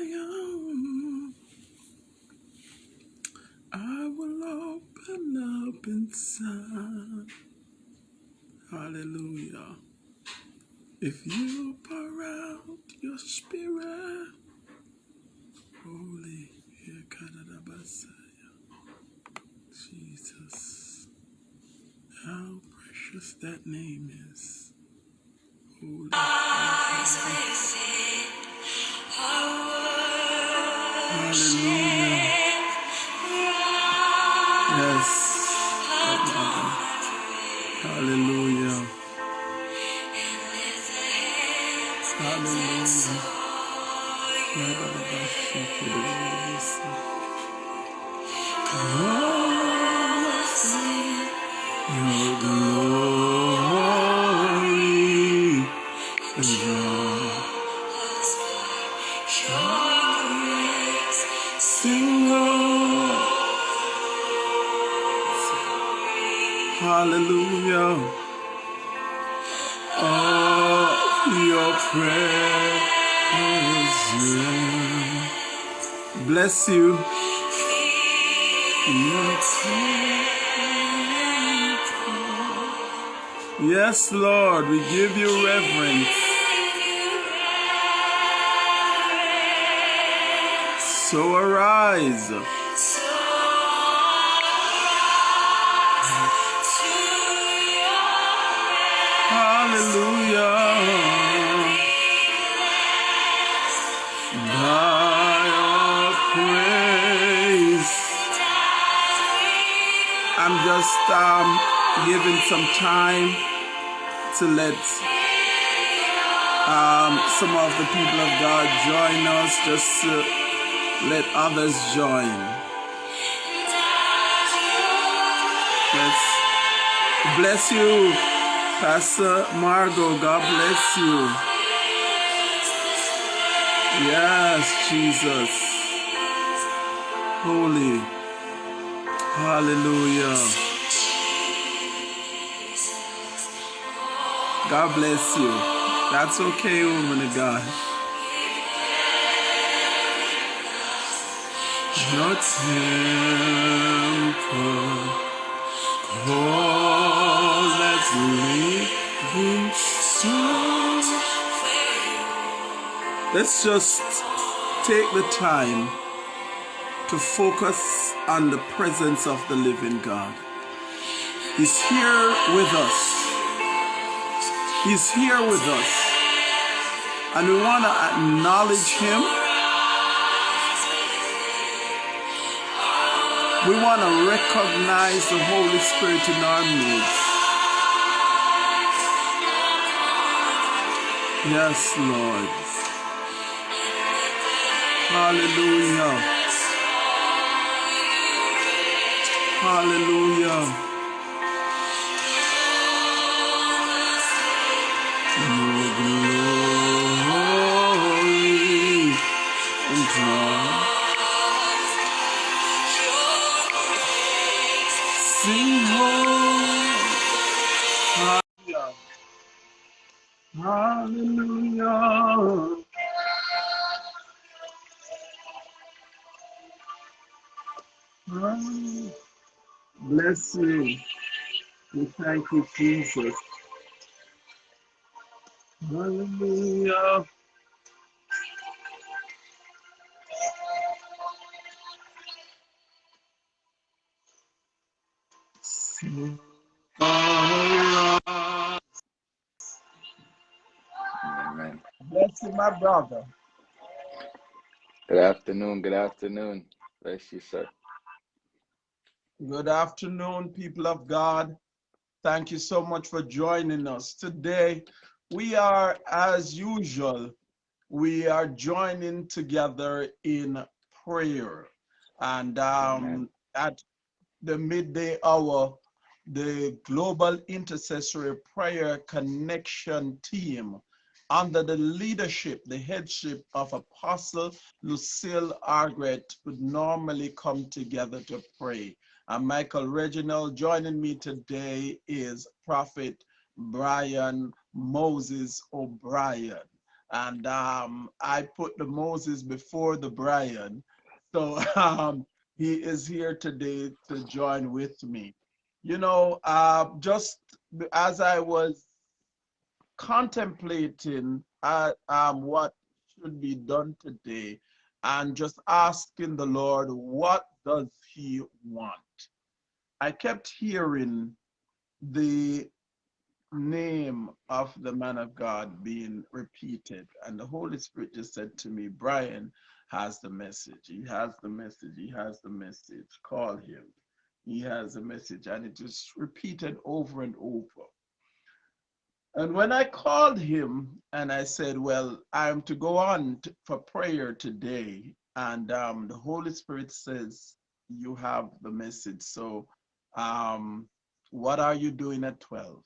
Zion, I will open up inside. Hallelujah. If you pour out your spirit, holy. Jesus, how precious that name is. Holy. Hallelujah. Yes. Hallelujah. Bless you. Yes, Lord, we give you reverence. So arise. Just um, giving some time to let um, some of the people of God join us, just to let others join. Yes. Bless you, Pastor Margot. God bless you. Yes, Jesus. Holy. Hallelujah. God bless you. That's okay, woman of God. Your temple call as living soul. Let's just take the time to focus on the presence of the living God. He's here with us. He's here with us. And we want to acknowledge him. We want to recognize the Holy Spirit in our midst. Yes, Lord. Hallelujah. Hallelujah. Bless you. We thank you, Jesus. Hallelujah. Amen. Bless you, my brother. Good afternoon. Good afternoon. Bless you, sir. Good afternoon, people of God. Thank you so much for joining us. Today, we are, as usual, we are joining together in prayer. And um, at the midday hour, the Global Intercessory Prayer Connection team, under the leadership, the headship of Apostle Lucille Argret, would normally come together to pray. And Michael Reginald joining me today is Prophet Brian Moses O'Brien. and um, I put the Moses before the Brian. So um, he is here today to join with me. You know, uh, just as I was contemplating uh, um, what should be done today and just asking the Lord, what does he want? I kept hearing the name of the man of God being repeated. And the Holy Spirit just said to me, Brian has the message. He has the message. He has the message. Call him. He has a message. And it just repeated over and over. And when I called him and I said, Well, I'm to go on for prayer today, and um, the Holy Spirit says, You have the message. So, um, what are you doing at 12?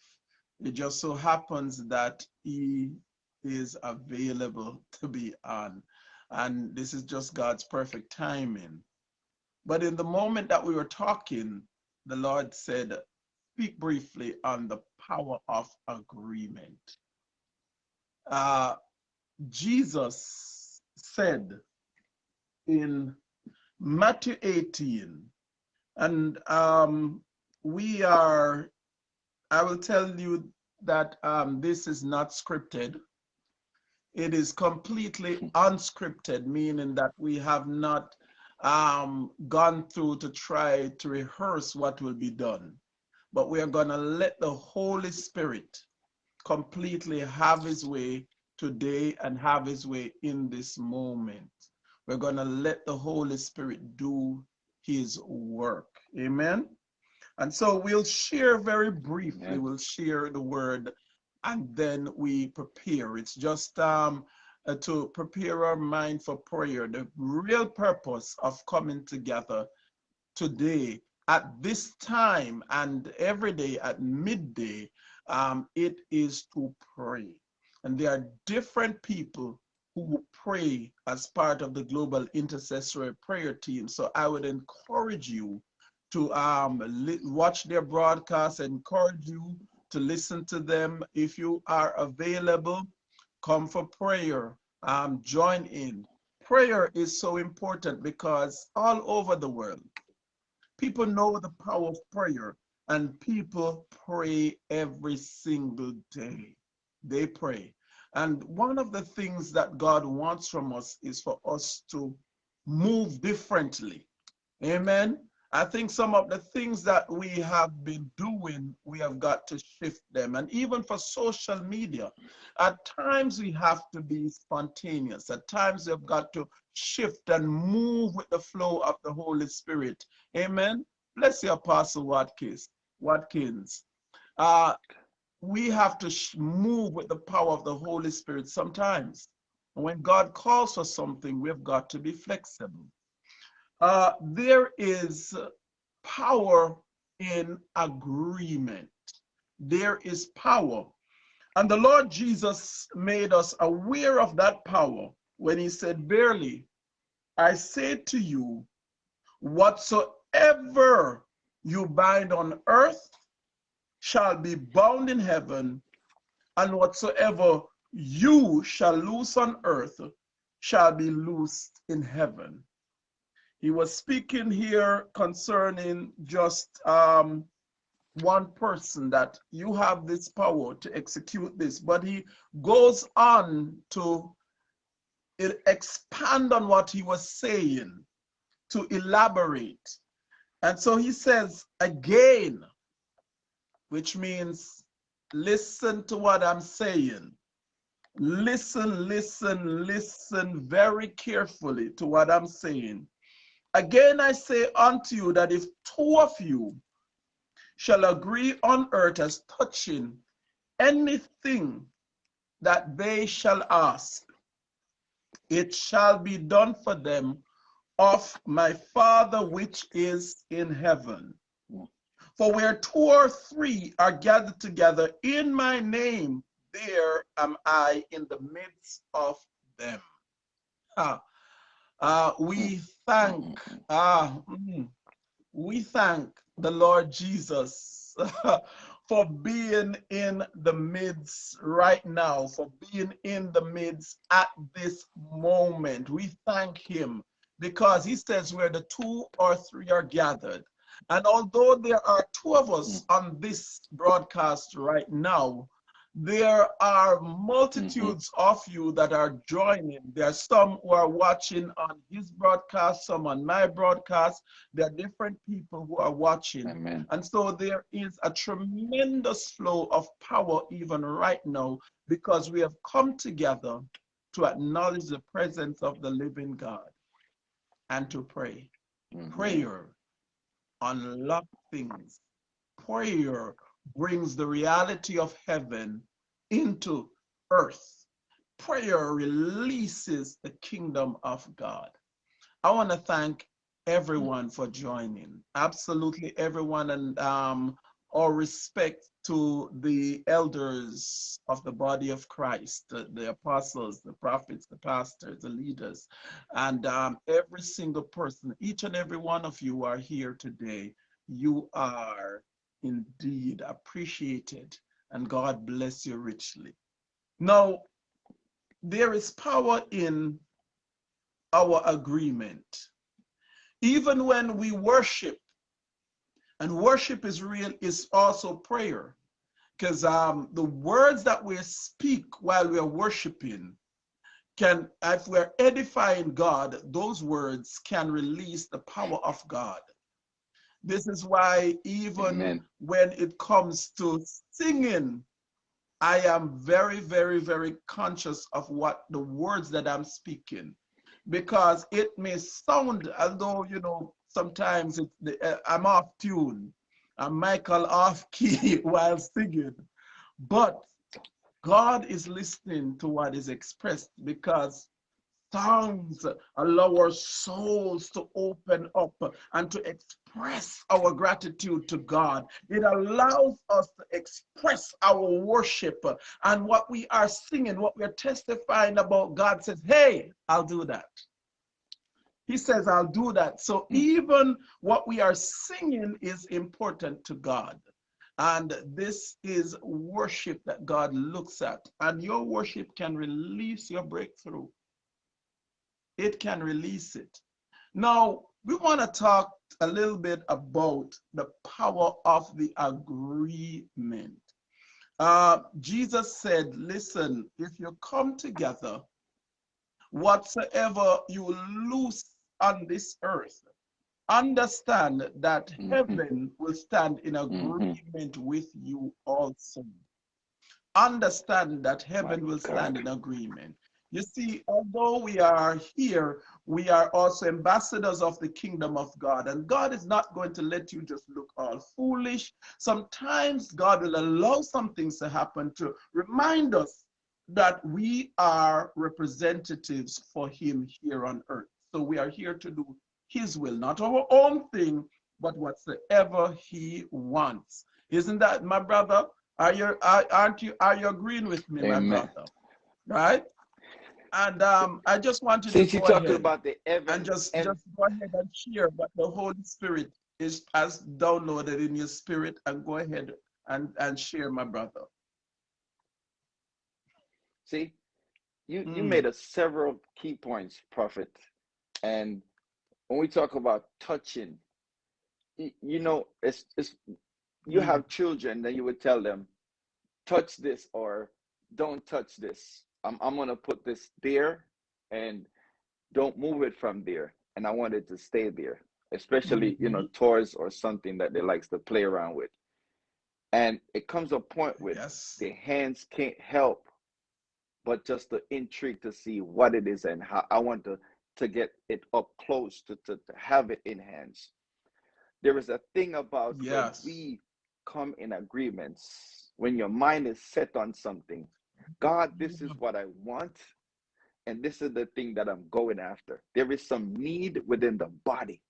It just so happens that he is available to be on. And this is just God's perfect timing. But in the moment that we were talking, the Lord said, speak briefly on the power of agreement. Uh, Jesus said in Matthew 18, and um, we are I will tell you that um, this is not scripted. It is completely unscripted, meaning that we have not um, gone through to try to rehearse what will be done. But we are going to let the Holy Spirit completely have his way today and have his way in this moment. We're going to let the Holy Spirit do his work. Amen. And so we'll share very briefly, we'll share the word and then we prepare. It's just um, uh, to prepare our mind for prayer. The real purpose of coming together today at this time and every day at midday, um, it is to pray. And there are different people who pray as part of the global intercessory prayer team. So I would encourage you to um, watch their broadcasts, encourage you to listen to them. If you are available, come for prayer, um, join in. Prayer is so important because all over the world, people know the power of prayer and people pray every single day. They pray. And one of the things that God wants from us is for us to move differently. Amen. I think some of the things that we have been doing, we have got to shift them. And even for social media, at times we have to be spontaneous. At times we've got to shift and move with the flow of the Holy Spirit. Amen. Bless you, Apostle Watkins. Watkins. Uh, we have to move with the power of the Holy Spirit sometimes. When God calls for something, we've got to be flexible. Uh, there is power in agreement. There is power. And the Lord Jesus made us aware of that power when he said, Verily, I say to you, whatsoever you bind on earth shall be bound in heaven, and whatsoever you shall loose on earth shall be loosed in heaven. He was speaking here concerning just um, one person that you have this power to execute this, but he goes on to expand on what he was saying, to elaborate. And so he says again, which means listen to what I'm saying. Listen, listen, listen very carefully to what I'm saying. Again, I say unto you that if two of you shall agree on earth as touching anything that they shall ask, it shall be done for them of my Father which is in heaven. For where two or three are gathered together in my name, there am I in the midst of them. Ah, uh, we thank, uh, we thank the Lord Jesus for being in the midst right now, for being in the midst at this moment. We thank him because he says where the two or three are gathered. And although there are two of us on this broadcast right now, there are multitudes of you that are joining. There are some who are watching on his broadcast, some on my broadcast. There are different people who are watching. Amen. And so there is a tremendous flow of power even right now because we have come together to acknowledge the presence of the living God and to pray. Mhm. Prayer unlock things. Prayer brings the reality of heaven into earth. Prayer releases the kingdom of God. I want to thank everyone for joining. Absolutely everyone, and um, all respect to the elders of the body of Christ, the, the apostles, the prophets, the pastors, the leaders, and um, every single person, each and every one of you are here today. You are indeed appreciated, and God bless you richly. Now, there is power in our agreement. Even when we worship, and worship is real, is also prayer. Because um, the words that we speak while we are worshiping can, if we're edifying God, those words can release the power of God. This is why even Amen. when it comes to singing, I am very, very, very conscious of what the words that I'm speaking, because it may sound as though you know sometimes the, uh, I'm off tune, I'm Michael off key while singing, but God is listening to what is expressed because songs allow our souls to open up and to express our gratitude to God. It allows us to express our worship and what we are singing, what we are testifying about. God says, Hey, I'll do that. He says, I'll do that. So hmm. even what we are singing is important to God. And this is worship that God looks at. And your worship can release your breakthrough it can release it. Now, we want to talk a little bit about the power of the agreement. Uh, Jesus said, listen, if you come together, whatsoever you loose on this earth, understand that Mhm. heaven will stand in agreement with you also. Understand that heaven My will stand in agreement. You see, although we are here, we are also ambassadors of the kingdom of God. And God is not going to let you just look all foolish. Sometimes God will allow some things to happen to remind us that we are representatives for Him here on earth. So we are here to do His will, not our own thing, but whatsoever He wants. Isn't that, my brother? Are you, are, aren't you, are you agreeing with me, my Amen. brother? Right? And um, I just wanted Since to talking about the and just and just go ahead and share what the Holy Spirit is has downloaded in your spirit, and go ahead and and share, my brother. see, you you Mm. made a several key points, prophet. And when we talk about touching, you, you know, it's it's you Mm. have children, then you would tell them, touch this or don't touch this. I'm I'm gonna put this there and don't move it from there. And I want it to stay there, especially, you know, Mhm. toys or something that they likes to play around with. And it comes a point with Yes. the hands can't help but just the intrigue to see what it is and how I want to to get it up close to, to, to have it in hands. There is a thing about when Yes. we come in agreements, when your mind is set on something, God, this is what I want, and this is the thing that I'm going after. There is some need within the body.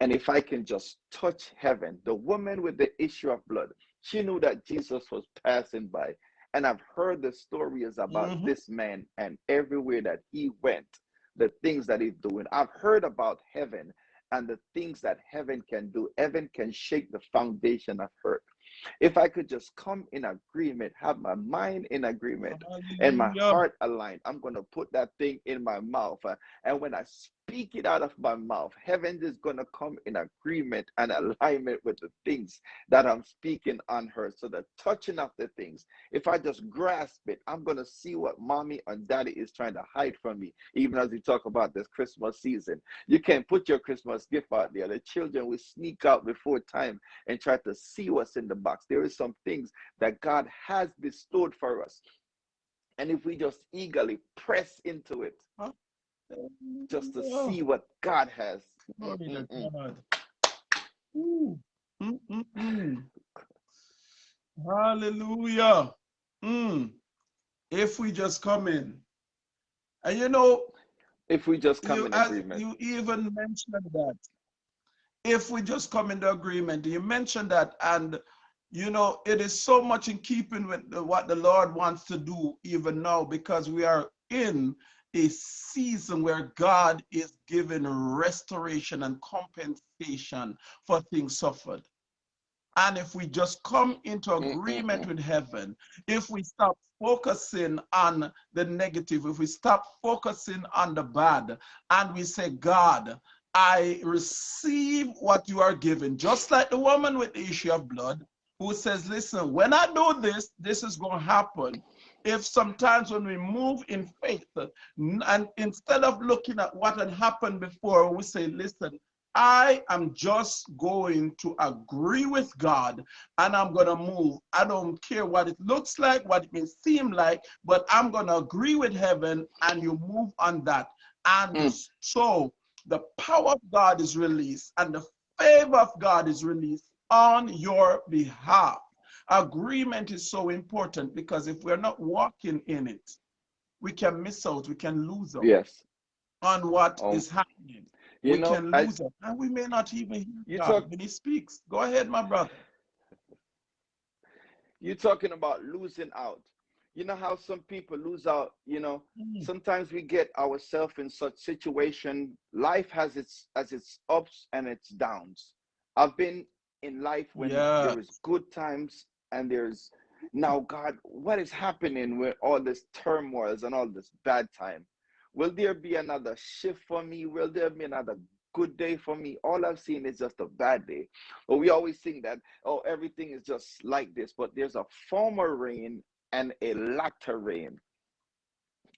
And if I can just touch heaven, the woman with the issue of blood, she knew that Jesus was passing by. And I've heard the stories about Mhm. this man and everywhere that he went, the things that he's doing. I've heard about heaven and the things that heaven can do. Heaven can shake the foundation of earth. If I could just come in agreement, have my mind in agreement, and my heart aligned, I'm going to put that thing in my mouth. Uh, and when I speak it out of my mouth, heaven is going to come in agreement and alignment with the things that I'm speaking on her. So the touching of the things, if I just grasp it, I'm going to see what mommy and daddy is trying to hide from me, even as we talk about this Christmas season. You can't put your Christmas gift out there. The children will sneak out before time and try to see what's in the box. There is some things that God has bestowed for us. And if we just eagerly press into it, huh? Just to oh. see what God has. Hallelujah. Mm. If we just come in. And you know, if we just come you, in agreement. You even mentioned that. If we just come into agreement, you mentioned that, and you know, it is so much in keeping with the, what the Lord wants to do even now because we are in a season where God is giving restoration and compensation for things suffered. And if we just come into agreement with heaven, if we stop focusing on the negative, if we stop focusing on the bad, and we say, God, I receive what you are giving, just like the woman with the issue of blood who says, Listen, when I do this, this is going to happen if sometimes when we move in faith and instead of looking at what had happened before, we say, listen, I am just going to agree with God and I'm going to move. I don't care what it looks like, what it may seem like, but I'm going to agree with heaven and you move on that. And mm. so the power of God is released and the favor of God is released on your behalf. Agreement is so important because if we're not walking in it, we can miss out, we can lose out yes. on what oh. is happening. You we know, can lose I, out, and we may not even hear God talk, when He speaks. Go ahead, my brother. You're talking about losing out. You know how some people lose out. You know, mm. sometimes we get ourselves in such situation. Life has its as its ups and its downs. I've been in life when yes. there is good times and there's now god what is happening with all this turmoils and all this bad time? Will there be another shift for me? Will there be another good day for me? All i've seen is just a bad day. But we always think that oh everything is just like this but there's a former rain and a latter rain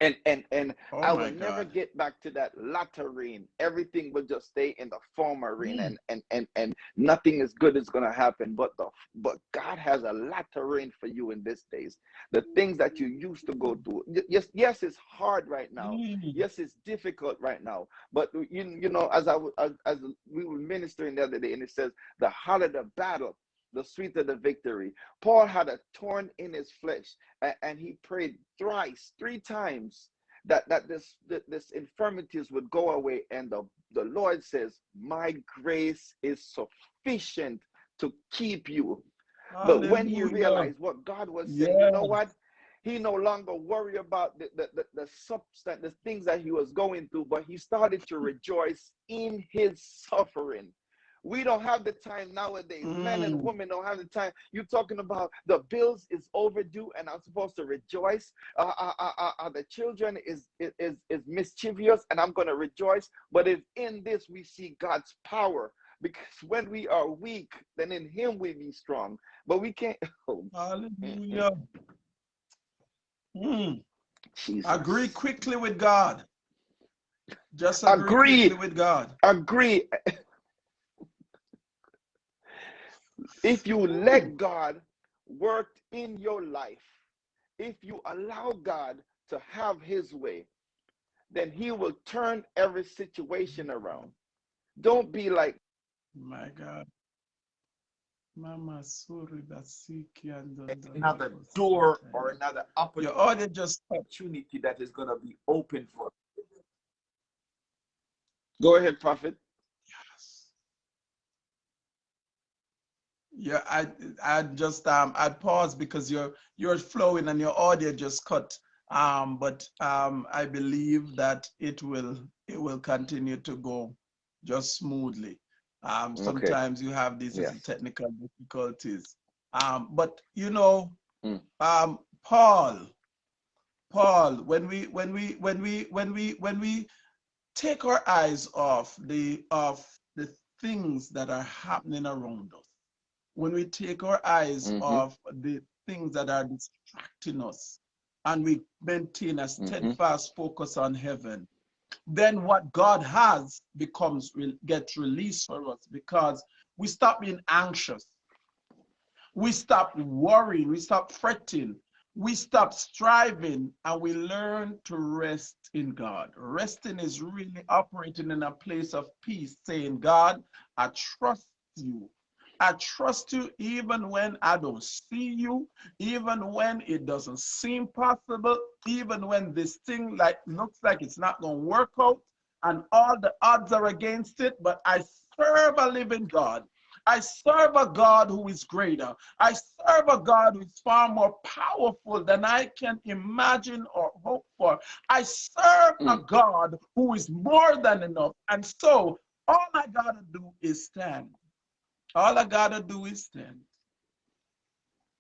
and and and oh I will never get back to that latter rain. Everything will just stay in the former rain, mm. and and and and nothing as good is gonna happen. But the but God has a latter rain for you in these days. The things that you used to go through. Yes, yes, it's hard right now. Mm. Yes, it's difficult right now. But you you know, as I as, as we were ministering the other day, and it says the harder the battle, the sweeter the victory. Paul had a thorn in his flesh, and, and he prayed thrice, three times, that that this that this infirmities would go away. And the, the Lord says, My grace is sufficient to keep you. Hallelujah. But when he realized what God was saying, you know what? He no longer worried about the, the, the, the substance, the things that he was going through, but he started to rejoice in his suffering. We don't have the time nowadays. Mm. Men and mm. women don't have the time. You're talking about the bills is overdue, and I'm supposed to rejoice. Uh, uh, uh, uh, uh the children is is is mischievous, and I'm going to rejoice. But if in this we see God's power, because when we are weak, then in Him we be strong. But we can't. Oh. Hallelujah. Mm. Jesus. Agree quickly with God. Just agree, agree. with God. Agree. If you let God work in your life, if you allow God to have his way, then he will turn every situation around. Don't be like, my God. Mama another door or another opportunity, just opportunity that is going to be open for. You. Go ahead, prophet. Yeah, I I just um I paused because you're you're flowing and your audio just cut. Um, but um I believe that it will it will continue to go just smoothly. Um, sometimes okay. you have these technical difficulties. Um, but you know, Mm. um, Paul, Paul, when we when we when we when we when we take our eyes off the of the things that are happening around us, when we take our eyes Mhm. off the things that are distracting us, and we maintain a steadfast focus on heaven, then what God has becomes gets released for us because we stop being anxious. We stop worrying, we stop fretting, we stop striving, and we learn to rest in God. Resting is really operating in a place of peace, saying, God, I trust you. I trust you even when I don't see you, even when it doesn't seem possible, even when this thing like looks like it's not going to work out and all the odds are against it, but I serve a living God. I serve a God who is greater. I serve a God who is far more powerful than I can imagine or hope for. I serve a Mm. God who is more than enough. And so all I got to do is stand. All I got to do is stand.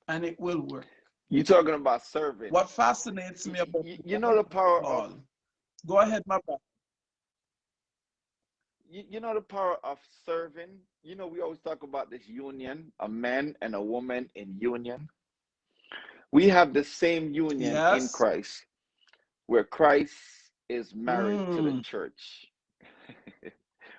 And it will work. You talking about serving? What fascinates me about You, you know the power of Go ahead, my brother. you, you know the power of serving. You know we always talk about this union, a man and a woman in union. We have the same union in Christ, where Christ is married to the Mm. church.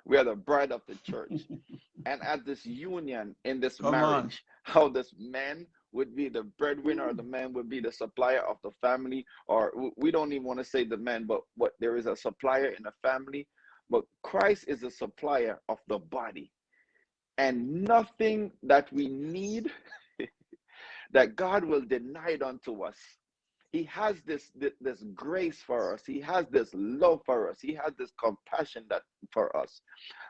We are the bride of the church. and at this union in this Come on. marriage, how this man would be the breadwinner, or the man would be the supplier of the family, or we don't even want to say the man, but what there is a supplier in the family. But Christ is a supplier of the body, and nothing that we need that God will deny it unto us. He has this, this this grace for us. He has this love for us. He has this compassion that for us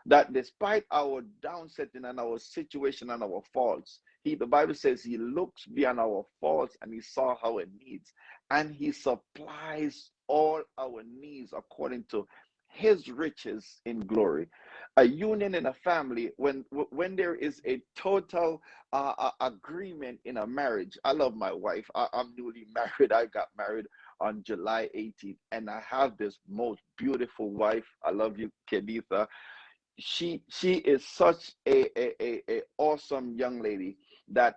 that despite our downsetting and our situation and our faults, he the Bible says he looks beyond our faults and he saw our needs and he supplies all our needs according to his riches in glory a union in a family when when there is a total uh, agreement in a marriage. I love my wife. I, i'm newly married. I got married on july 18th and i have this most beautiful wife. I love you kenitha. She she is such a, a, a, a awesome young lady that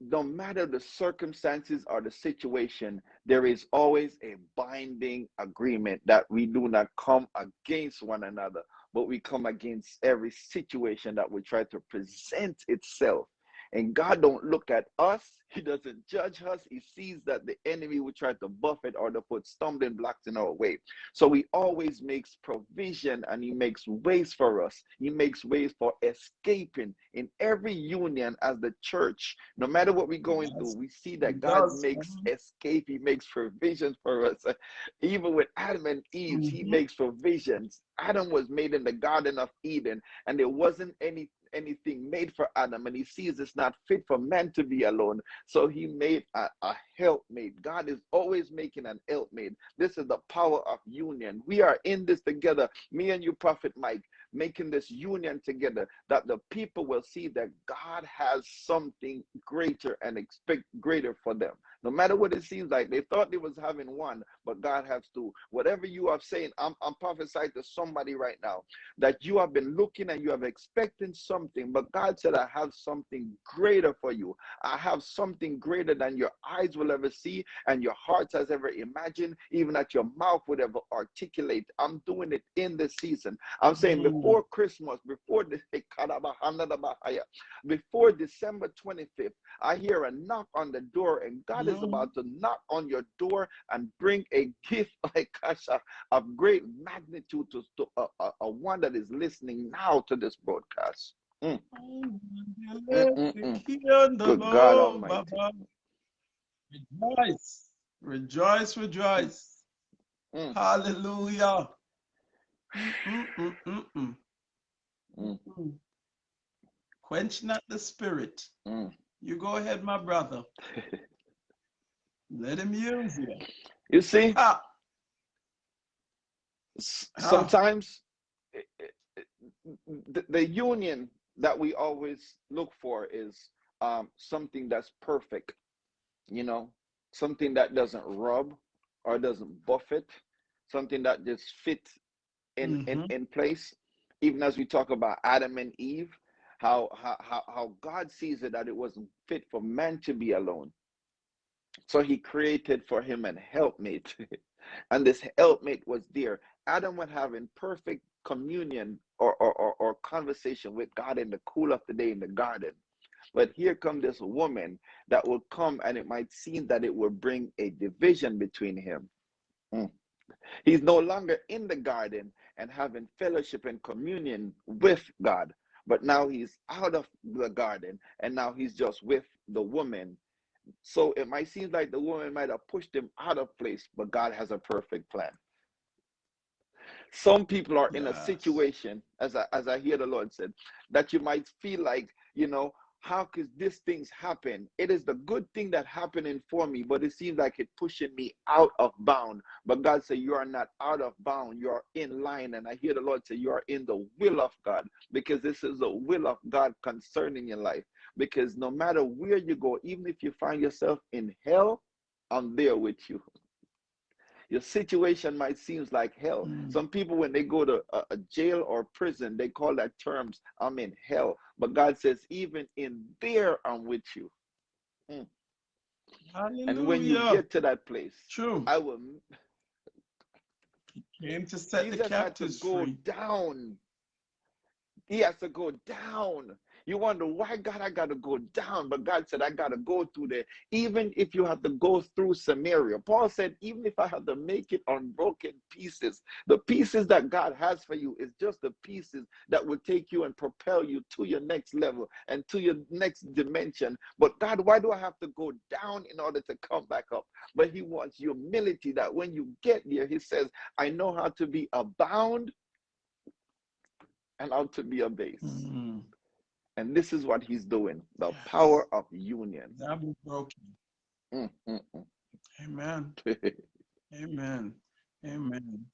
no matter the circumstances or the situation, there is always a binding agreement that we do not come against one another, but we come against every situation that will try to present itself. And God don't look at us. He doesn't judge us. He sees that the enemy will try to buffet or to put stumbling blocks in our way. So he always makes provision and he makes ways for us. He makes ways for escaping in every union as the church. No matter what we're going Yes, through, we see that God does. makes Mhm. escape. He makes provisions for us. Even with Adam and Eve, he Mhm. makes provisions. Adam was made in the Garden of Eden, and there wasn't any anything made for Adam, and he sees it's not fit for man to be alone. So he made a, a helpmate. God is always making an helpmate. This is the power of union. We are in this together, me and you, Prophet Mike, making this union together that the people will see that God has something greater and expect greater for them. No matter what it seems like, they thought they was having one, but God has two. Whatever you are saying, I'm, I'm prophesying to somebody right now that you have been looking and you have expecting something, but God said, I have something greater for you. I have something greater than your eyes will ever see and your heart has ever imagined, even that your mouth would ever articulate. I'm doing it in this season. I'm saying Mm. before Christmas, before the before December 25th, I hear a knock on the door, and God is Mhm. about to knock on your door and bring a gift like Kasha of great magnitude to, to a, a, a one that is listening now to this broadcast. Mm, mm, mm, mm. Good God Almighty. Rejoice, rejoice, rejoice. Mm. Hallelujah. Mm. Quench not the spirit. Mm. You go ahead, my brother. Let him use you. You see, Ah, Ah. sometimes it- it- it- the, the union that we always look for is um, something that's perfect, you know, something that doesn't rub or doesn't buffet, something that just fits in, in, Mhm. in place. Even as we talk about Adam and Eve, how, how, how how God sees it that it wasn't fit for man to be alone. So he created for him an helpmate. and this helpmate was there. Adam was having perfect communion or, or, or, or conversation with God in the cool of the day in the garden. But here come this woman that will come and it might seem that it will bring a division between him. Mm. He's no longer in the garden and having fellowship and communion with God, but now he's out of the garden and now he's just with the woman. So it might seem like the woman might have pushed him out of place, but God has a perfect plan. Some people are in a situation, as I, as I hear the Lord said, that you might feel like, you know, how could these things happen? It is the good thing that happening for me, but it seems like it pushing me out of bound. But God said, You are not out of bound, you are in line. And I hear the Lord say, You are in the will of God, because this is the will of God concerning your life. Because no matter where you go, even if you find yourself in hell, I'm there with you. Your situation might seem like hell. Mm. Some people, when they go to a, a jail or prison, they call that terms, I'm in hell. But God says, even in there, I'm with you. Mm. And when you get to that place, True. I will. Came to set the Jesus had to go free. down. He has to go down. You wonder why God I gotta go down, but God said I gotta go through there. Even if you have to go through Samaria, Paul said, even if I have to make it on broken pieces, the pieces that God has for you is just the pieces that will take you and propel you to your next level and to your next dimension. But God, why do I have to go down in order to come back up? But He wants humility that when you get there, He says, I know how to be abound and how to be abased. Mm. And this is what he's doing the power of union. That be broken. Mm, mm, Amen. mm. Amen. Amen.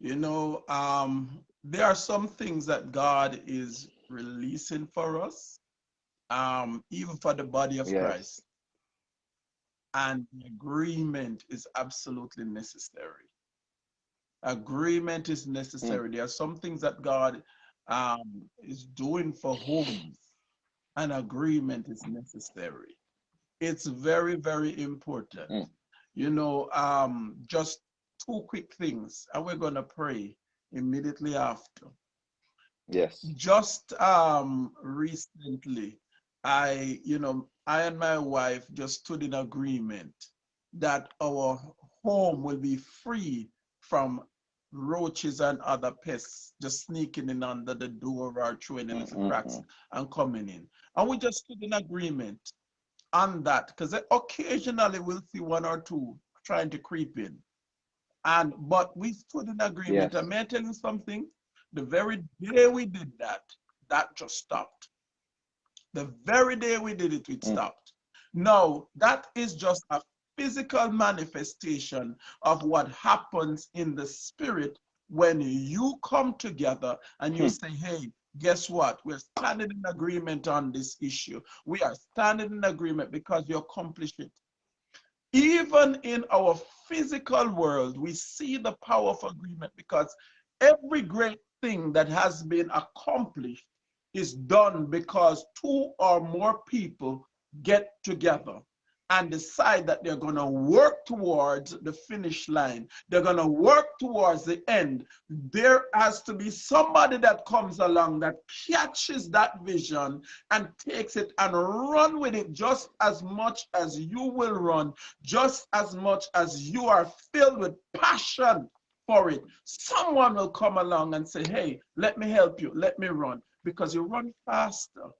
You know, um, there are some things that God is releasing for us, um, even for the body of yes. Christ. And agreement is absolutely necessary. Agreement is Mm, necessary. There are some things that God um, is doing for homes, an agreement is necessary. It's very, very important. mm. You know, um, just two quick things, and we're going to pray immediately after. Yes. Just um, recently, I, you know, I and my wife just stood in agreement that our home will be free from roaches and other pests just sneaking in under the door or through any Mm, little mm, cracks mm. and coming in. And we just stood in agreement on that because occasionally we'll see one or two trying to creep in. And but we stood in agreement. Yes. And may I tell you something? The very day we did that, that just stopped. The very day we did it, it Mm. stopped. Now, that is just a physical manifestation of what happens in the spirit when you come together and you Hmm. say, hey, guess what? We're standing in agreement on this issue. We are standing in agreement because you accomplish it. Even in our physical world, we see the power of agreement because every great thing that has been accomplished is done because two or more people get together and decide that they're going to work towards the finish line. They're going to work towards the end. There has to be somebody that comes along that catches that vision and takes it and run with it just as much as you will run, just as much as you are filled with passion for it. Someone will come along and say, hey, let me help you, let me run, because you run faster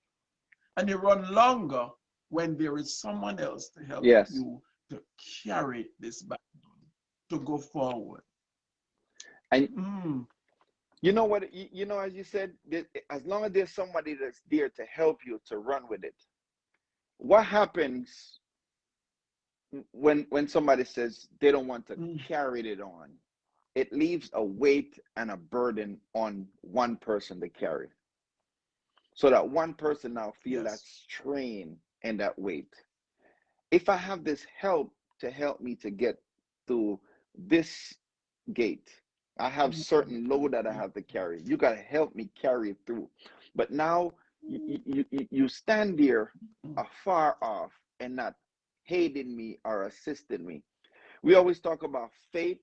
and you run longer when there is someone else to help Yes. you to carry this baton, to go forward. And Mm, you know what? You, know, as you said, as long as there's somebody that's there to help you to run with it, what happens when when somebody says they don't want to Mm. carry it on? It leaves a weight and a burden on one person to carry. So that one person now feel that strain and that weight. If I have this help to help me to get to this gate, I have Mm-hmm. certain load that I have to carry. You got to help me carry it through. But now you, you, you, you stand there afar off and not aiding me or assisting me. We always talk about faith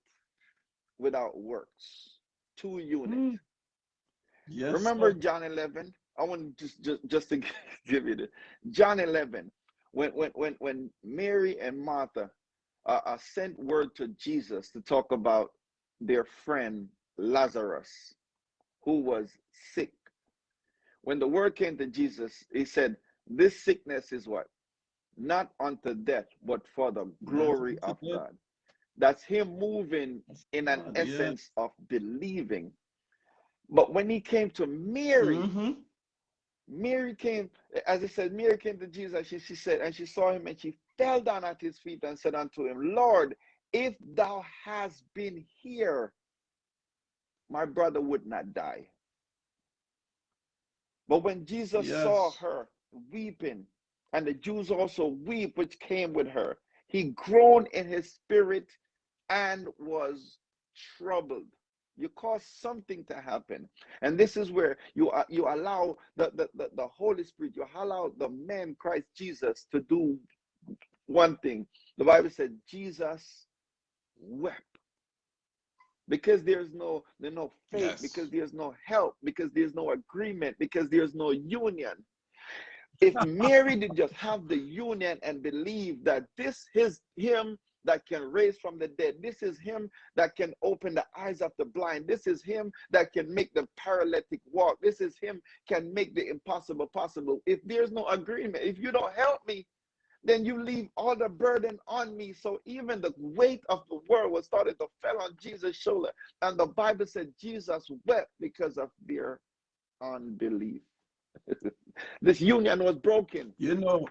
without works, two units. Mm. Yes. Remember. John 11? I want to just just just to give you this. John 11 when when when when Mary and Martha uh, uh, sent word to Jesus to talk about their friend Lazarus who was sick. When the word came to Jesus, he said, "This sickness is what? Not unto death, but for the glory of. God." That's him moving in an God, yes. essence of believing. But when he came to Mary, Mhm. Mary came, as it said, Mary came to Jesus. She, she said, and she saw him and she fell down at his feet and said unto him, Lord, if thou hast been here, my brother would not die. But when Jesus saw her weeping, and the Jews also weep, which came with her, he groaned in his spirit and was troubled. You cause something to happen. And this is where you uh, you allow the, the, the, the Holy Spirit, you allow the man Christ Jesus to do one thing. The Bible said Jesus wept. Because there's no there's no faith, Yes. because there's no help, because there's no agreement, because there's no union. If Mary did just have the union and believe that this is him that can raise from the dead. This is him that can open the eyes of the blind. This is him that can make the paralytic walk. This is him can make the impossible possible. If there's no agreement, if you don't help me, then you leave all the burden on me. So even the weight of the world was starting to fell on Jesus' shoulder. And the Bible said Jesus wept because of their unbelief. this union was broken. You know,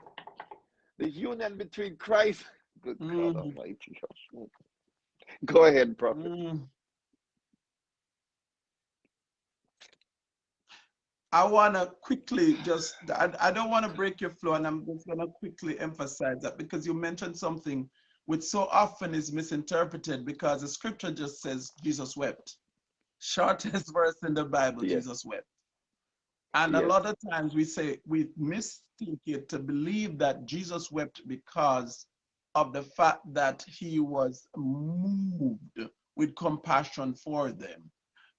The union between Christ. Good God Mhm. Almighty. Go ahead, prophet. mm, I want to quickly just, I, I don't want to break your flow, and I'm just going to quickly emphasize that because you mentioned something which so often is misinterpreted because the scripture just says Jesus wept. Shortest verse in the Bible, Yes. Jesus wept. And a lot of times we say, we mistake it to believe that Jesus wept because of the fact that he was moved with compassion for them.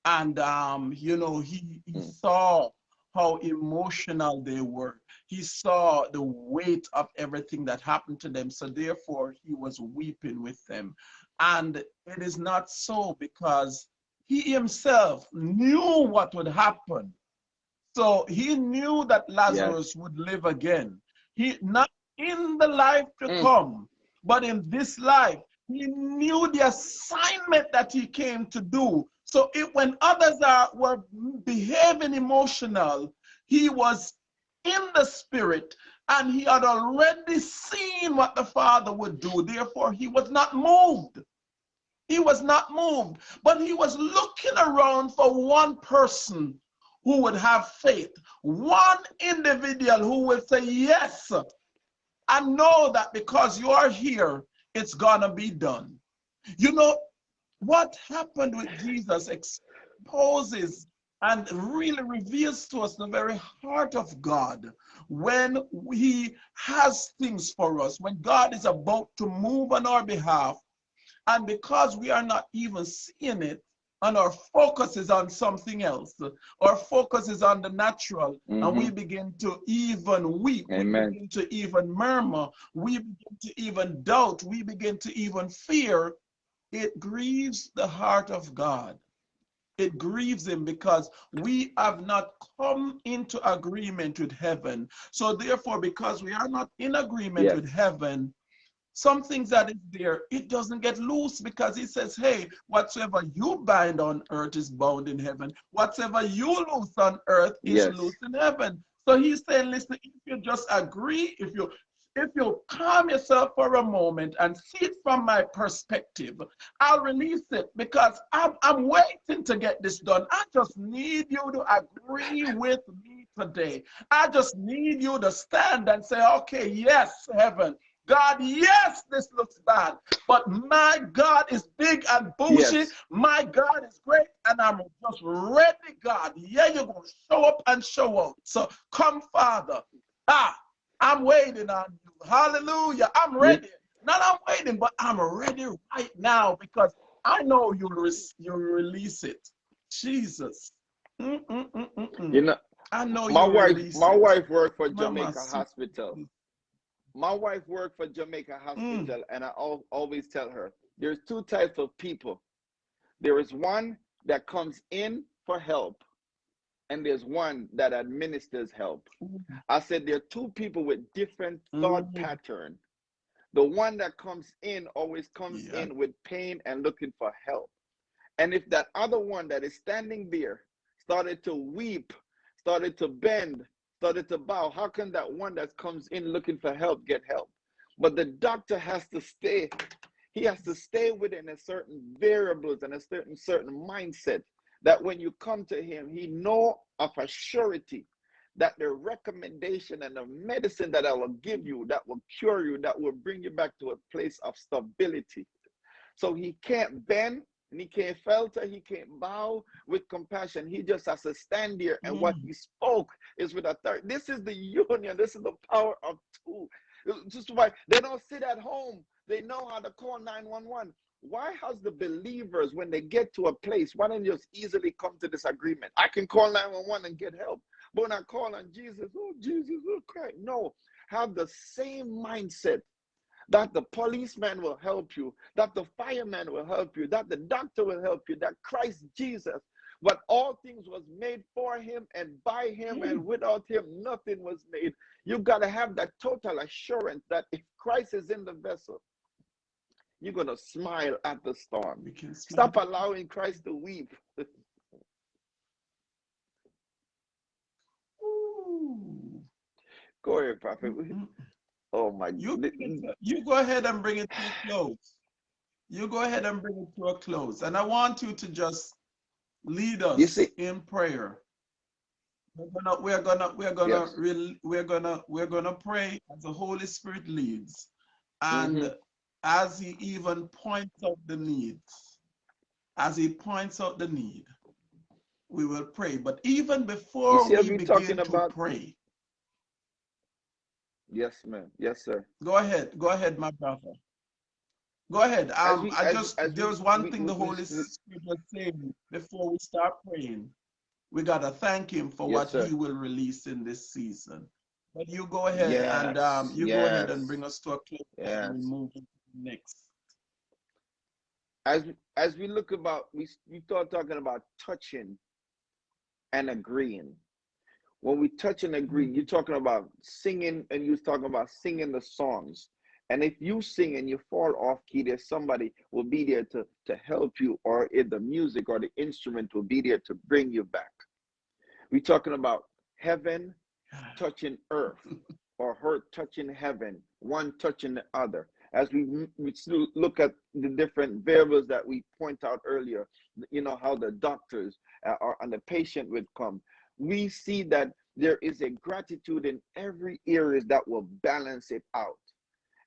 And, um, you know, he, he Mm. saw how emotional they were. He saw the weight of everything that happened to them. So therefore, he was weeping with them. And it is not so because he himself knew what would happen. So he knew that Lazarus would live again. He not in the life to Mm. come, but in this life, he knew the assignment that he came to do. So it, when others are were behaving emotional, he was in the spirit and he had already seen what the Father would do. Therefore, he was not moved. He was not moved, but he was looking around for one person who would have faith, one individual who would say, Yes, I know that because you are here, it's gonna be done. You know, what happened with Jesus exposes and really reveals to us the very heart of God when he has things for us, when God is about to move on our behalf, and because we are not even seeing it, and our focus is on something else, our focus is on the natural, and we Mhm. begin to even weep, Amen. we begin to even murmur, we begin to even doubt, we begin to even fear. It grieves the heart of God. It grieves him because we have not come into agreement with heaven. So therefore, because we are not in agreement Yes. with heaven, some things that is there, it doesn't get loose because he says, hey, whatsoever you bind on earth is bound in heaven. Whatsoever you loose on earth is Yes. loose in heaven. So he's saying, listen, if you just agree, if you if you calm yourself for a moment and see it from my perspective, I'll release it because I'm, I'm waiting to get this done. I just need you to agree with me today. I just need you to stand and say, okay, yes, heaven. God, yes, this looks bad, but my God is big and bougie. Yes. My God is great, and I'm just ready, God. Yeah, you're going to show up and show out. So come, Father. Ah, I'm waiting on you. Hallelujah. I'm ready. Not I'm waiting, but I'm ready right now because I know you'll, re- you'll release it. Jesus. Mm-mm-mm-mm-mm. You know, I know my wife, release my wife worked for Mama, Jamaica so- Hospital. My wife worked for Jamaica Mm. Hospital, and I al- always tell her there's two types of people. There is one that comes in for help, and there's one that administers help. I said there are two people with different thought Mhm. pattern. The one that comes in always comes Yeah. in with pain and looking for help. And if that other one that is standing there started to weep, started to bend, started to bow, how can that one that comes in looking for help get help? But the doctor has to stay, he has to stay within a certain variables and a certain certain mindset that when you come to him, he know of a surety that the recommendation and the medicine that I will give you, that will cure you, that will bring you back to a place of stability. So he can't bend and he can't falter, he can't bow with compassion. He just has to stand there, and what Mm. he spoke is with authority. This is the union, this is the power of two. Just why they don't sit at home, they know how to call 911. Why has the believers, when they get to a place, why don't you just easily come to this agreement? I can call 911 and get help. But when I call on Jesus, oh Jesus, oh Christ. No, have the same mindset that the policeman will help you, that the fireman will help you, that the doctor will help you, that Christ Jesus, but all things was made for him and by him, and hmm. without him, nothing was made. You've got to have that total assurance that if Christ is in the vessel, you're going to smile at the storm. We can smile. Stop allowing Christ to weep. Go ahead, Prophet. Mm-mm. Oh my You, God. you go ahead and bring it to a close. You go ahead and bring it to a close. And I want you to just lead us You see- in prayer. We're gonna, we're gonna, we're gonna, Yes. rel- we're gonna, we're gonna pray as the Holy Spirit leads, and Mhm. as He even points out the needs, as He points out the need, we will pray. But even before we begin talking to about- pray, Yes, ma'am. Yes, sir. Go ahead. Go ahead, my brother. Go ahead. Um, we- I just as there was one we- thing the we- we- Holy we- Spirit was saying before we start praying. We gotta thank Him for Yes, what sir. He will release in this season. But you go ahead and um, Yes, you go ahead and bring us to a close and we move to the next. As as we look about, we we start talking about touching and agreeing. When we touch and agree, you're talking about singing, and you're talking about singing the songs. And if you sing and you fall off key, there's somebody will be there to to help you, or if the music or the instrument will be there to bring you back. We're talking about heaven touching earth or her touching heaven, one touching the other. As we, we look at the different variables that we point out earlier, you know, how the doctors uh, are, and the patient would come. We see that there is a gratitude in every area that will balance it out.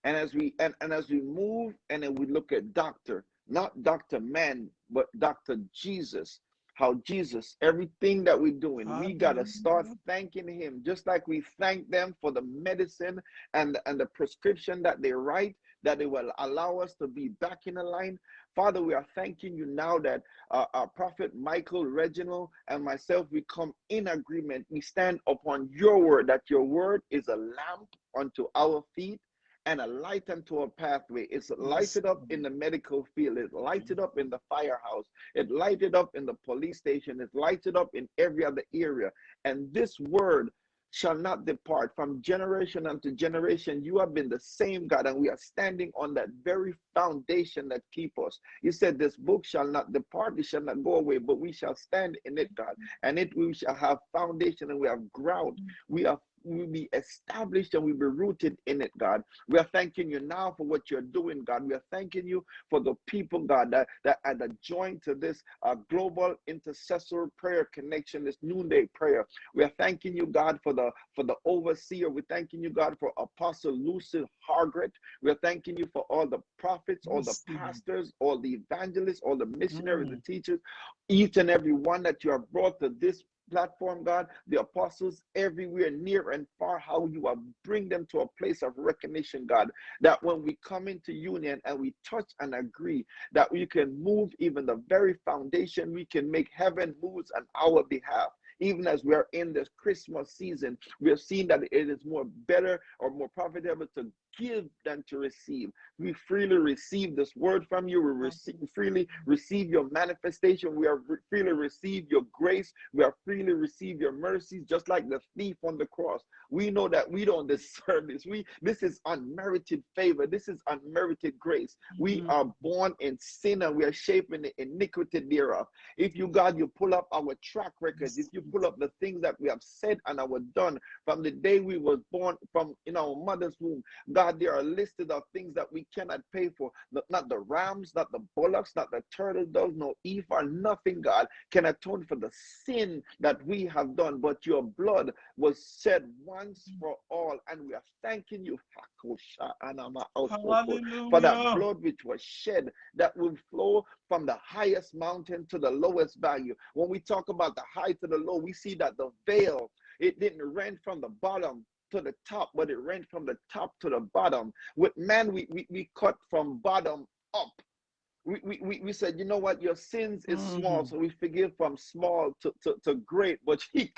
And as we and, and as we move and then we look at doctor, not Dr. Man, but Dr. Jesus, how Jesus, everything that we're doing, we gotta start thanking him, just like we thank them for the medicine and, and the prescription that they write, that they will allow us to be back in the line. Father, we are thanking you now that uh, our prophet Michael, Reginald, and myself, we come in agreement. We stand upon your word, that your word is a lamp unto our feet and a light unto our pathway. It's lighted up in the medical field, it's lighted up in the firehouse, it lighted up in the police station, it's lighted up in every other area. And this word shall not depart from generation unto generation. You have been the same God, and we are standing on that very foundation that keep us. You said this book shall not depart, it shall not go away, but we shall stand in it, God. And it we shall have foundation and we have ground. We have we be established and we be rooted in it, God. We are thanking you now for what you're doing, God. We are thanking you for the people, God, that, that are joined to this uh, global intercessor prayer connection, this noonday prayer. We are thanking you, God, for the for the overseer. We're thanking you, God, for Apostle Lucy Hargret. We're thanking you for all the prophets, all the pastors, all the evangelists, all the missionaries, mm. the teachers, each and every one that you have brought to this platform, God, the apostles everywhere, near and far, how you are bring them to a place of recognition, God, that when we come into union and we touch and agree, that we can move even the very foundation, we can make heaven moves on our behalf. Even as we are in this Christmas season, we have seen that it is more better or more profitable to give than to receive. We freely receive this word from you. We receive, freely receive your manifestation. We are re freely receive your grace. We are freely receive your mercies, just like the thief on the cross. We know that we don't deserve this. We this is unmerited favor. This is unmerited grace. We mm -hmm. are born in sin and we are shaping the iniquity thereof. If you God, you pull up our track records. If you pull up the things that we have said and our done from the day we was born from in our mother's womb, God God, there are listed of things that we cannot pay for. Not the rams, not the bullocks, not the turtle doves, no ephah, nothing, God, can atone for the sin that we have done. But your blood was shed once for all. And we are thanking you for that blood which was shed that will flow from the highest mountain to the lowest value. When we talk about the high to the low, we see that the veil it didn't rent from the bottom to the top, but it ran from the top to the bottom. With man, we, we, we cut from bottom up we, we, we said, you know what, your sins is small, so we forgive from small to, to, to great. But you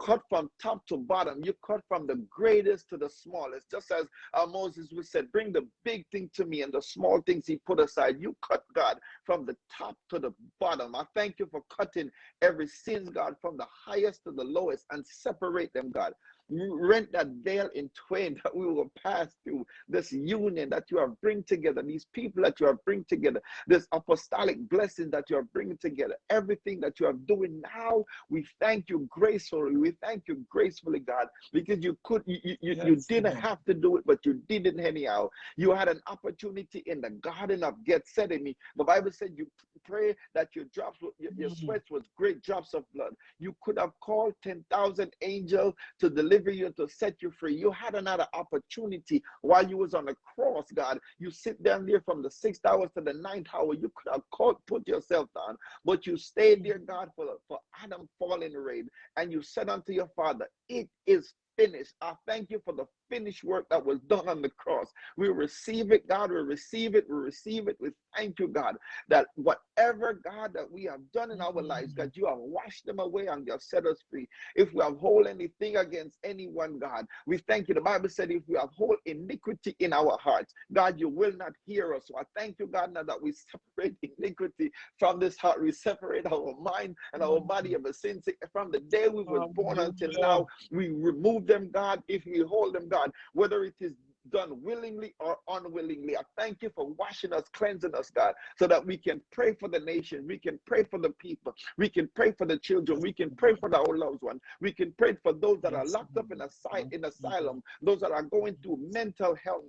cut from top to bottom, you cut from the greatest to the smallest. Just as uh, Moses we said, bring the big thing to me and the small things he put aside. You cut God from the top to the bottom. I thank you for cutting every sins, God, from the highest to the lowest and separate them, God rent that veil in twain that we will pass through. This union that you have bring together these people that you have bring together this apostolic blessing that you are bringing together everything that you are doing now we thank you gracefully. We thank you gracefully god because you could you, you, yes, you didn't have to do it but you did it anyhow. You had an opportunity in the garden of gethsemane. The bible said you pray that your drops your, your mm. sweat was great drops of blood. You could have called 10,000 angels to deliver deliver you to set you free. You had another opportunity while you was on the cross, God. You sit down there from the sixth hour to the ninth hour. You could have called, put yourself down, but you stayed there, God, for, for Adam falling rain. And you said unto your father, it is finished. I thank you for the finished work that was done on the cross. We receive it, God. We receive it. We receive it. We thank you, God, that whatever, God, that we have done in our lives, God, you have washed them away and you have set us free. If we have hold anything against anyone, God, we thank you. The Bible said if we have hold iniquity in our hearts, God, you will not hear us. So I thank you, God, now that we separate iniquity from this heart. We separate our mind and our body of a sin. From the day we were born until now, we remove them, God. If we hold them, God, God, whether it is done willingly or unwillingly. I thank you for washing us, cleansing us, God, so that we can pray for the nation, we can pray for the people, we can pray for the children, we can pray for our loved ones, we can pray for those that are locked up in, asy- in asylum, those that are going through mental health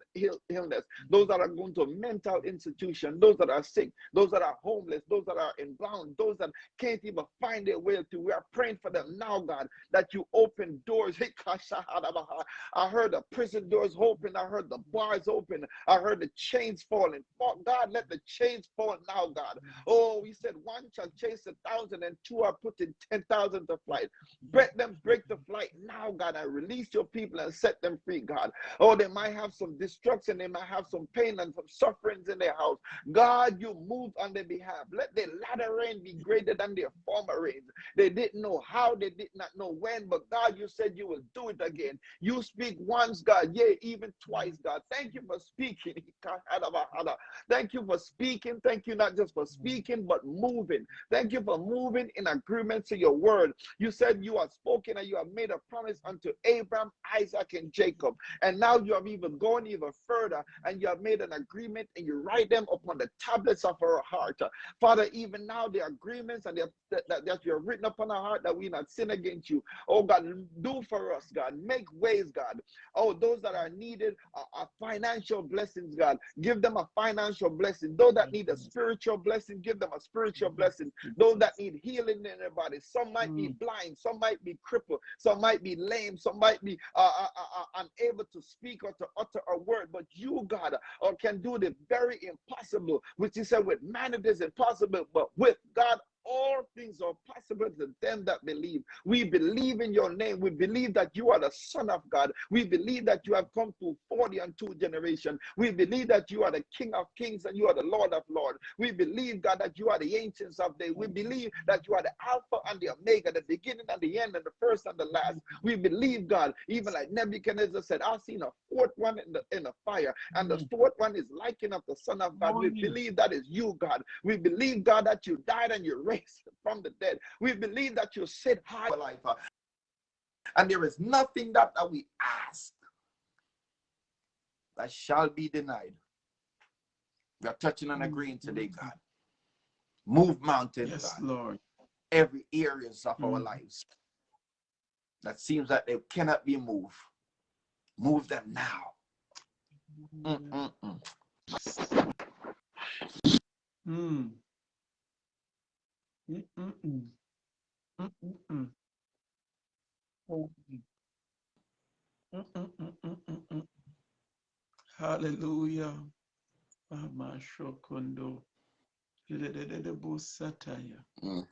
illness, those that are going to mental institution, those that are sick, those that are homeless, those that are in bound, those that can't even find their way to. We are praying for them now, God, that you open doors. I heard the prison doors open. I heard the bars open. I heard the chains falling. God, let the chains fall now, God. Oh, he said, one shall chase a thousand and two are putting 10,000 to flight. Break them, break the flight now, God. I release your people and set them free, God. Oh, they might have some destruction. They might have some pain and some sufferings in their house. God, you move on their behalf. Let their latter rain be greater than their former rain. They didn't know how, they did not know when, but God, you said you will do it again. You speak once, God, yea, even twice, God. Thank you for speaking. Thank you for speaking. Thank you not just for speaking, but moving. Thank you for moving in agreement to your word. You said you have spoken and you have made a promise unto Abraham, Isaac, and Jacob. And now you have even gone even further and you have made an agreement and you write them upon the tablets of our heart. Father, even now the agreements and that, that you have written upon our heart that we not sin against you. Oh God, do for us, God. Make ways, God. Oh, those that are needed are, are financial blessings, God. Give them a financial blessing. Those that need a spiritual blessing, give them a spiritual blessing. Those that need healing in their body. Some might be mm. blind, some might be crippled, some might be lame, some might be uh, uh, uh, uh unable to speak or to utter a word. But you, God, uh, can do the very impossible, which you said with man it is impossible, but with God all things are possible to them that believe. We believe in your name. We believe that you are the Son of God. We believe that you have come to 40 and two generation. We believe that you are the King of kings and you are the Lord of lords. We believe, God, that you are the ancients of days. We believe that you are the Alpha and the Omega, the beginning and the end, and the first and the last. We believe, God, even like Nebuchadnezzar said, I've seen a fourth one in the in the fire, and the mm. fourth one is likened of the Son of God. We believe that is you, God. We believe, God, that you died and you raised from the dead. We believe that you sit high life. And there is nothing that, that we ask that shall be denied. We are touching and agreeing today, mm-hmm. God. Move mountains, yes, God. Lord. Every areas of mm. our lives that seems that they cannot be moved. Move them now. Mm, mm, mm. Mm-mm-mm. Hallelujah. Mm.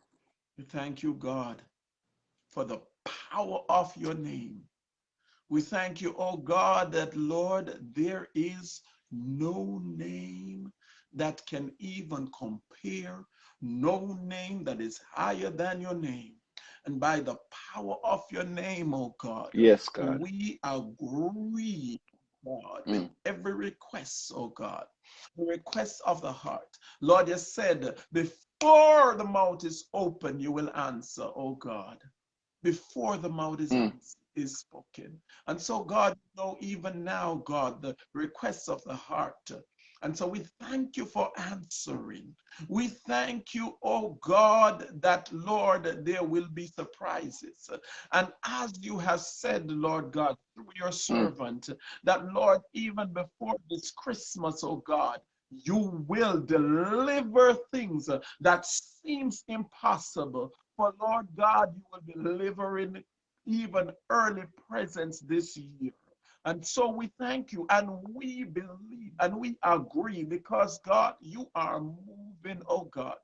We thank you, God, for the power of your name. We thank you, oh God, that Lord, there is no name that can even compare no name that is higher than your name. And by the power of your name, oh God, yes, God, we agree, God, mm. with every request, oh God, the request of the heart. Lord, you said, before the mouth is open, you will answer, oh God. Before the mouth is mm. is spoken. And so, God, you know, even now, God, the requests of the heart, and so we thank you for answering. We thank you, oh God, that Lord, there will be surprises. And as you have said, Lord God, through your hmm. servant, that Lord, even before this Christmas, oh God, you will deliver things that seems impossible. For Lord God, you will be delivering even early presents this year. And so we thank you and we believe and we agree because God, you are moving, oh God.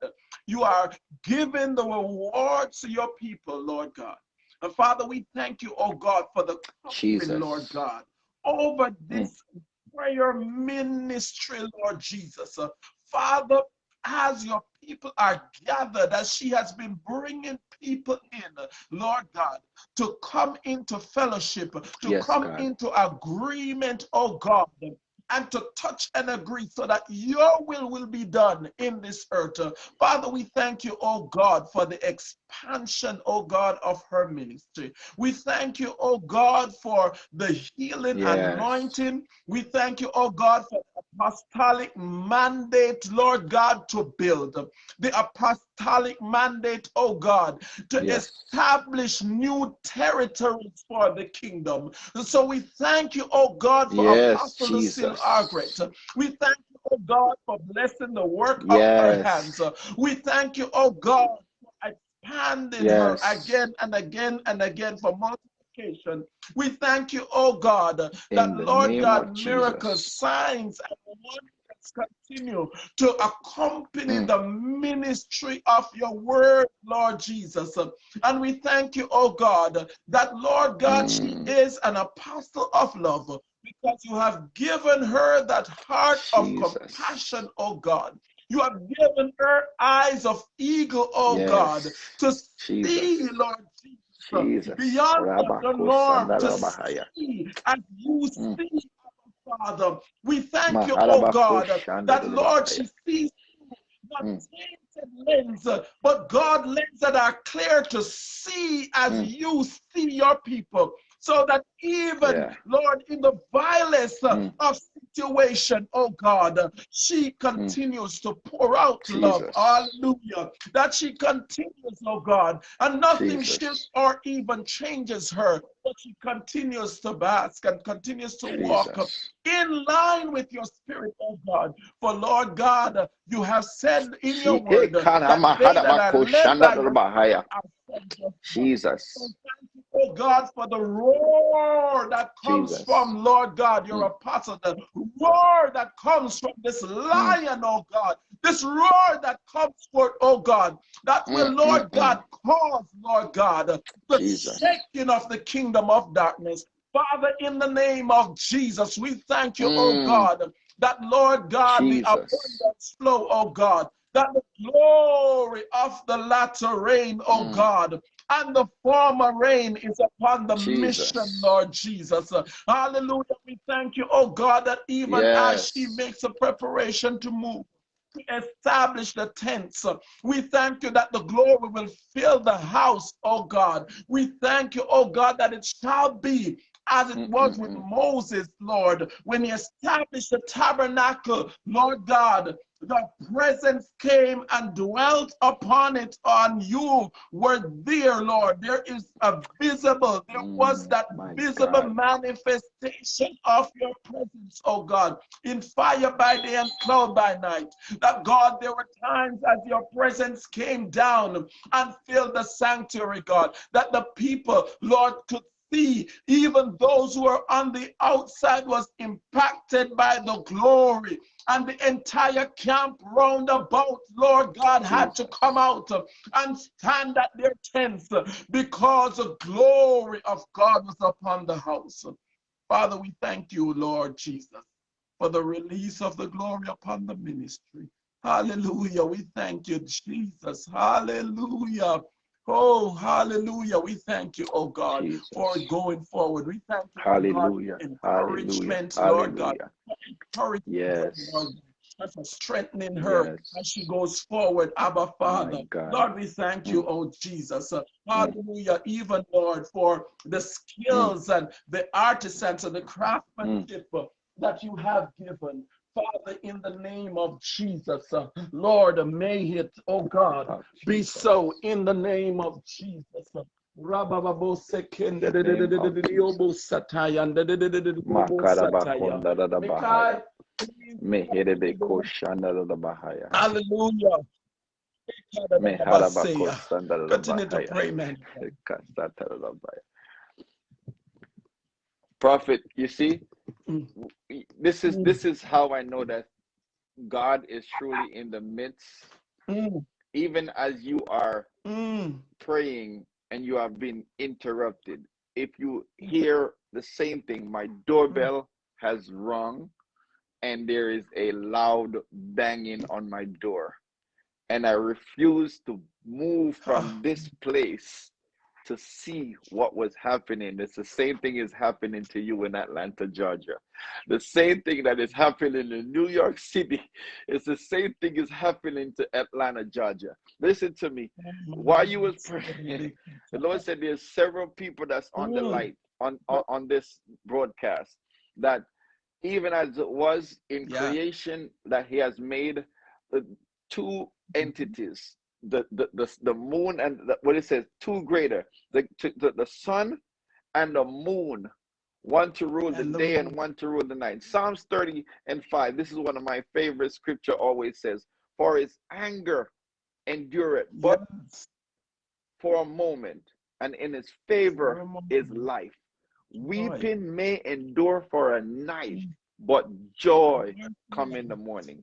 You are giving the rewards to your people, Lord God. And Father, we thank you, oh God, for the covering, Lord God, over this mm. prayer ministry, Lord Jesus. Father, as your people are gathered, as she has been bringing people in, Lord God, to come into fellowship, to yes, come God. into agreement, oh God, and to touch and agree so that your will will be done in this earth. Father, we thank you, oh God, for the expansion, oh God, of her ministry. We thank you, oh God, for the healing yes. anointing. We thank you, oh God, for apostolic mandate, Lord God, to build. The apostolic mandate, oh God, to yes. establish new territories for the kingdom. So we thank you, oh God, for yes, Apostle Lucille Argret. We thank you, oh God, for blessing the work yes. of her hands. We thank you, oh God, for expanding her again and again and again for multiple we thank you, oh God, that Lord God, miracles, signs, and wonders continue to accompany mm. the ministry of your word, Lord Jesus. And we thank you, oh God, that Lord God, mm. she is an apostle of love because you have given her that heart Jesus. of compassion, oh God. You have given her eyes of eagle, oh yes. God, to Jesus. see, Lord Jesus, beyond the Lord to see as you mm. see Father. We thank you, oh God, that Lord, she sees not Mm. tainted lens, but God lens that are clear to see as Mm. you see your people. So that even, Yeah. Lord, in the vilest Mm. of situation, oh God, she continues to pour out love. Hallelujah. That she continues, oh God, and nothing Jesus. shifts or even changes her, but she continues to bask and continues to walk in line with your spirit, oh God. For Lord God, you have said in your word that that hadamako led by shanda your spirit are sons of God. So Jesus. you, oh God, for the roar that comes Jesus. from Lord God, your Mm. apostle, the roar that comes from this lion, oh God, this roar that comes forth, oh God, that will, Mm, Lord mm, mm. God, cause, Lord God, the Jesus. shaking of the kingdom of darkness. Father, in the name of Jesus, we thank you, oh Mm. God, that Lord God, the Jesus. abundance flow, oh God, that the glory of the latter rain, oh Mm. God, and the former rain is upon the Jesus. mission, Lord Jesus. Hallelujah. We thank you, oh God, that even as she makes a preparation to move, to establish the tents, we thank you that the glory will fill the house, oh God. We thank you, oh God, that it shall be as it was with. Moses, Lord, when he established the tabernacle, Lord God. The presence came and dwelt upon it, on you were there, Lord. There is a visible, there was Mm, that visible God. manifestation of your presence, oh God, in fire by day and cloud by night. That God, there were times as your presence came down and filled the sanctuary, God, that the people, Lord, could see even those who are on the outside was impacted by the glory. And the entire camp round about lord god had to come out and stand at their tents because the glory of god was upon the house. Father we thank you lord jesus for the release of the glory upon the ministry. Hallelujah. We thank you jesus. Hallelujah Oh, hallelujah. We thank you, oh God, Jesus. for going forward. We thank you, oh God, Hallelujah. for Hallelujah. encouragement, Lord God, encouragement, Yes. Lord, for strengthening her Yes. as she goes forward, Abba Father. Lord, we thank you, Mm. oh Jesus. Uh, Hallelujah. Even, Lord, for the Mm. skills and the artisans and the craftsmanship uh, that you have given. Father, in the name of Jesus, uh, Lord, may it, oh God, be so in the name of Jesus. Bahaya. Hallelujah. Continue to pray, man. Prophet, you see. This is Mm. this is how I know that God is truly in the midst, Mm, even as you are mm, praying and you have been interrupted. If you hear the same thing, my doorbell has rung and there is a loud banging on my door. And I refuse to move from this place to see what was happening. It's the same thing is happening to you in Atlanta, Georgia. The same thing that is happening in New York City. It's the same thing is happening to Atlanta, Georgia. Listen to me. While you was praying, the Lord said there's several people that's on the light on, on, on this broadcast that even as it was in Yeah. creation that he has made uh, two entities the the the, the moon and the, what it says two greater the, to, the the sun and the moon one to rule the And the day and one to rule the night. Psalms 30 and 5 this is one of my favorite scripture always says for his anger endureth but Yes. for a moment and in his favor For a moment. is life. Weeping may endure for a night mm. but joy come in the morning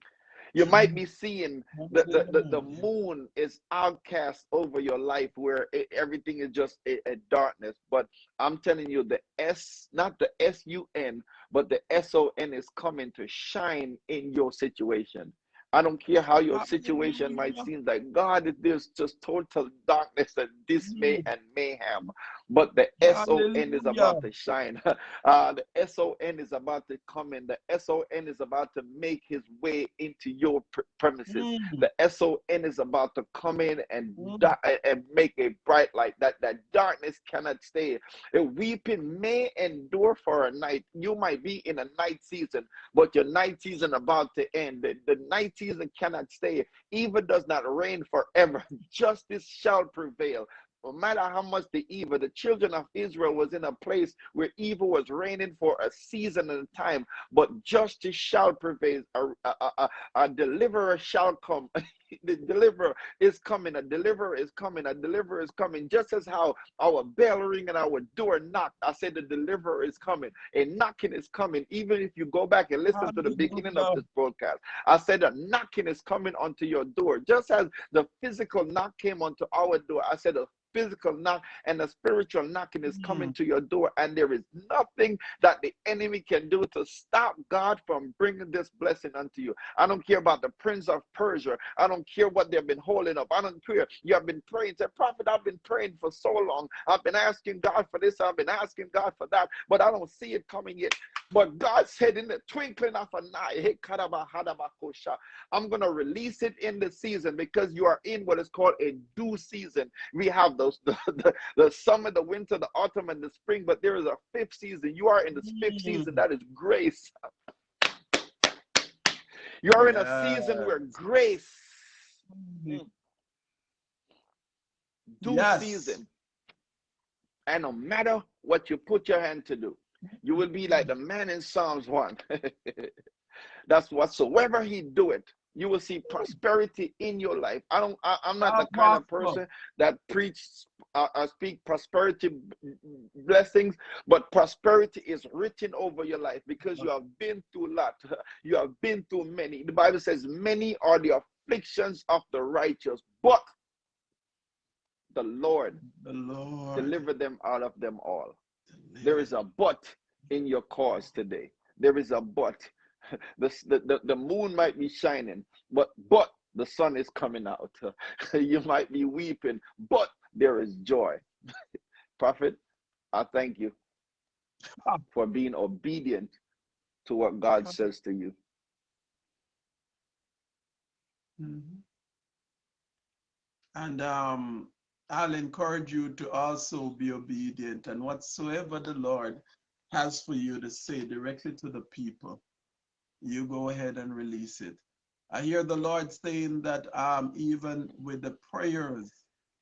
you might be seeing the, the, the, the moon is outcast over your life where it, everything is just a, a darkness. But i'm telling you the s not the s-u-n but the s-o-n is coming to shine in your situation. I don't care how your situation might seem like God, there's just total darkness and dismay Mm. and mayhem. But the SON is about to shine. Uh, the SON is about to come in. The SON is about to make his way into your pr- premises. Mm. The SON is about to come in and Mm. and make a bright light that that darkness cannot stay. A weeping may endure for a night. You might be in a night season, but your night season about to end. The, the night season cannot stay. Evil does not reign forever. Justice shall prevail. No matter how much the evil, the children of Israel was in a place where evil was reigning for a season and a time, but justice shall prevail. A, a, a, a- deliverer shall come. the deliverer is coming. A deliverer is coming. A deliverer is coming. Just as how our bell ring and our door knocked, I said the deliverer is coming. A knocking is coming. Even if you go back and listen to the beginning of this broadcast, I said a knocking is coming onto your door. Just as the physical knock came onto our door, I said a physical knock and a spiritual knocking is coming to your door, and there is nothing that the enemy can do to stop God from bringing this blessing unto you. I don't care about the prince of Persia. I don't care what they've been holding up. I don't care. You have been praying. Say, Prophet, I've been praying for so long. I've been asking God for this. I've been asking God for that, but I don't see it coming yet. But God said, in the twinkling of an eye, I'm going to release it in the season because you are in what is called a due season. We have those the, the, the summer, the winter, the autumn, and the spring, but there is a fifth season. You are in the fifth season. Mm. That is grace. You are in a season where grace, Mm. due Yes. season, and no matter what you put your hand to do, you will be like the man in Psalms 1. That's whatsoever he do it, you will see prosperity in your life. I don't. I, am not the kind of person that preach, uh, uh, speak prosperity blessings, but prosperity is written over your life because you have been through a lot. You have been through many. The Bible says, "Many are the afflictions of the righteous, but the Lord The Lord. deliver them out of them all." There is a but in your cause today. There is a but. The, the, the, the moon might be shining, but but the sun is coming out. you might be weeping, but there is joy. Prophet, I thank you for being obedient to what God says to you. Mhm. And um, I'll encourage you to also be obedient and whatsoever the Lord has for you to say directly to the people, you go ahead and release it. I hear the Lord saying that um, even with the prayers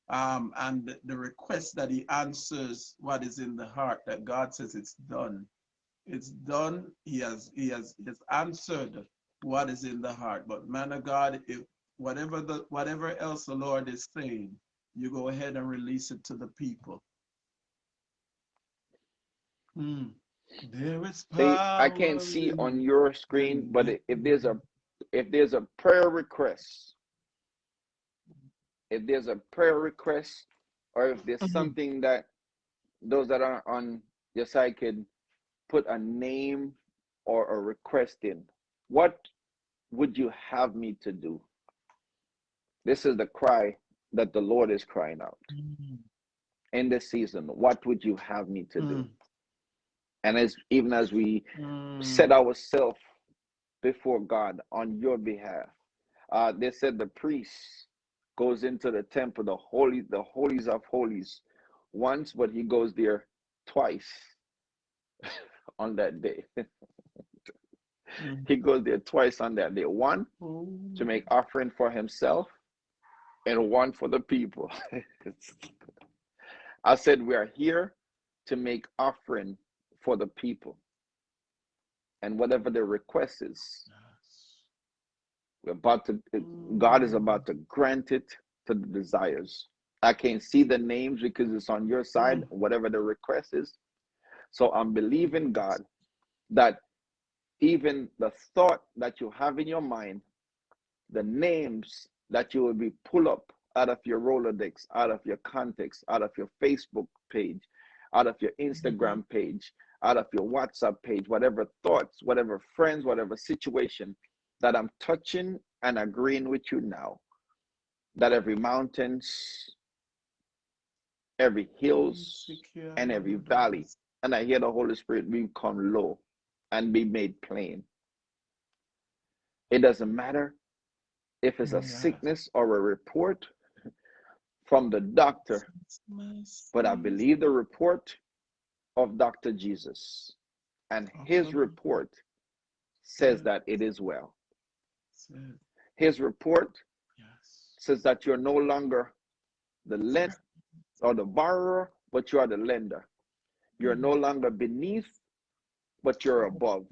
um, and the, request that He answers what is in the heart, that God says it's done. It's done. He has He has, he has answered what is in the heart. But man of God, if whatever the whatever else the Lord is saying, you go ahead and release it to the people. Hmm. There is See, I can't see on your screen, but if there's a if there's a prayer request, if there's a prayer request, or if there's Mhm. something that those that are on your side could put a name or a request in, what would you have me to do? This is the cry that the Lord is crying out Mm, in this season. What would you have me to do? Mm, And as even as we mm. set ourselves before God on your behalf. Uh, they said the priest goes into the temple, the holy, the holies of holies, once, but he goes there twice on that day. Mm. he goes there twice on that day. One to make offering for himself, and one for the people. I said we are here to make offering for the people, and whatever the request is, We're about to, God is about to grant it to the desires. I can't see the names because it's on your side, mm. whatever the request is. So I'm believing God that even the thought that you have in your mind, the names that you will be pull up out of your Rolodex, out of your context, out of your Facebook page, out of your mm-hmm. Instagram page, out of your WhatsApp page, whatever thoughts, whatever friends, whatever situation, that I'm touching and agreeing with you now. That every mountains, every hills, and every valley, and I hear the Holy Spirit become low and be made plain. It doesn't matter if it's a sickness or a report from the doctor, but I believe the report of Dr. Jesus, and his report says that it is well. His report says that you're no longer the lender or the borrower, but you are the lender. You're no longer beneath, but you're above.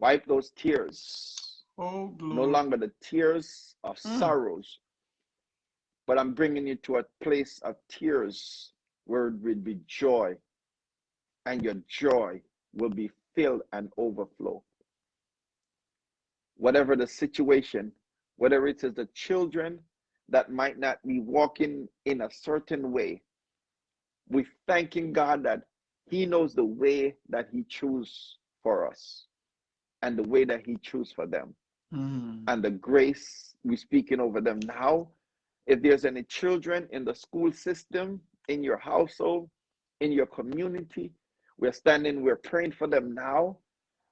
Wipe those tears. Oh, No longer the tears of Mm. sorrows, but I'm bringing you to a place of tears it will be joy, and your joy will be filled and overflow. Whatever the situation, whether it is the children that might not be walking in a certain way, we thanking God that He knows the way that He chose for us and the way that He chose for them Mm. and the grace we're speaking over them now. If there's any children in the school system, in your household, in your community, we're standing, we're praying for them now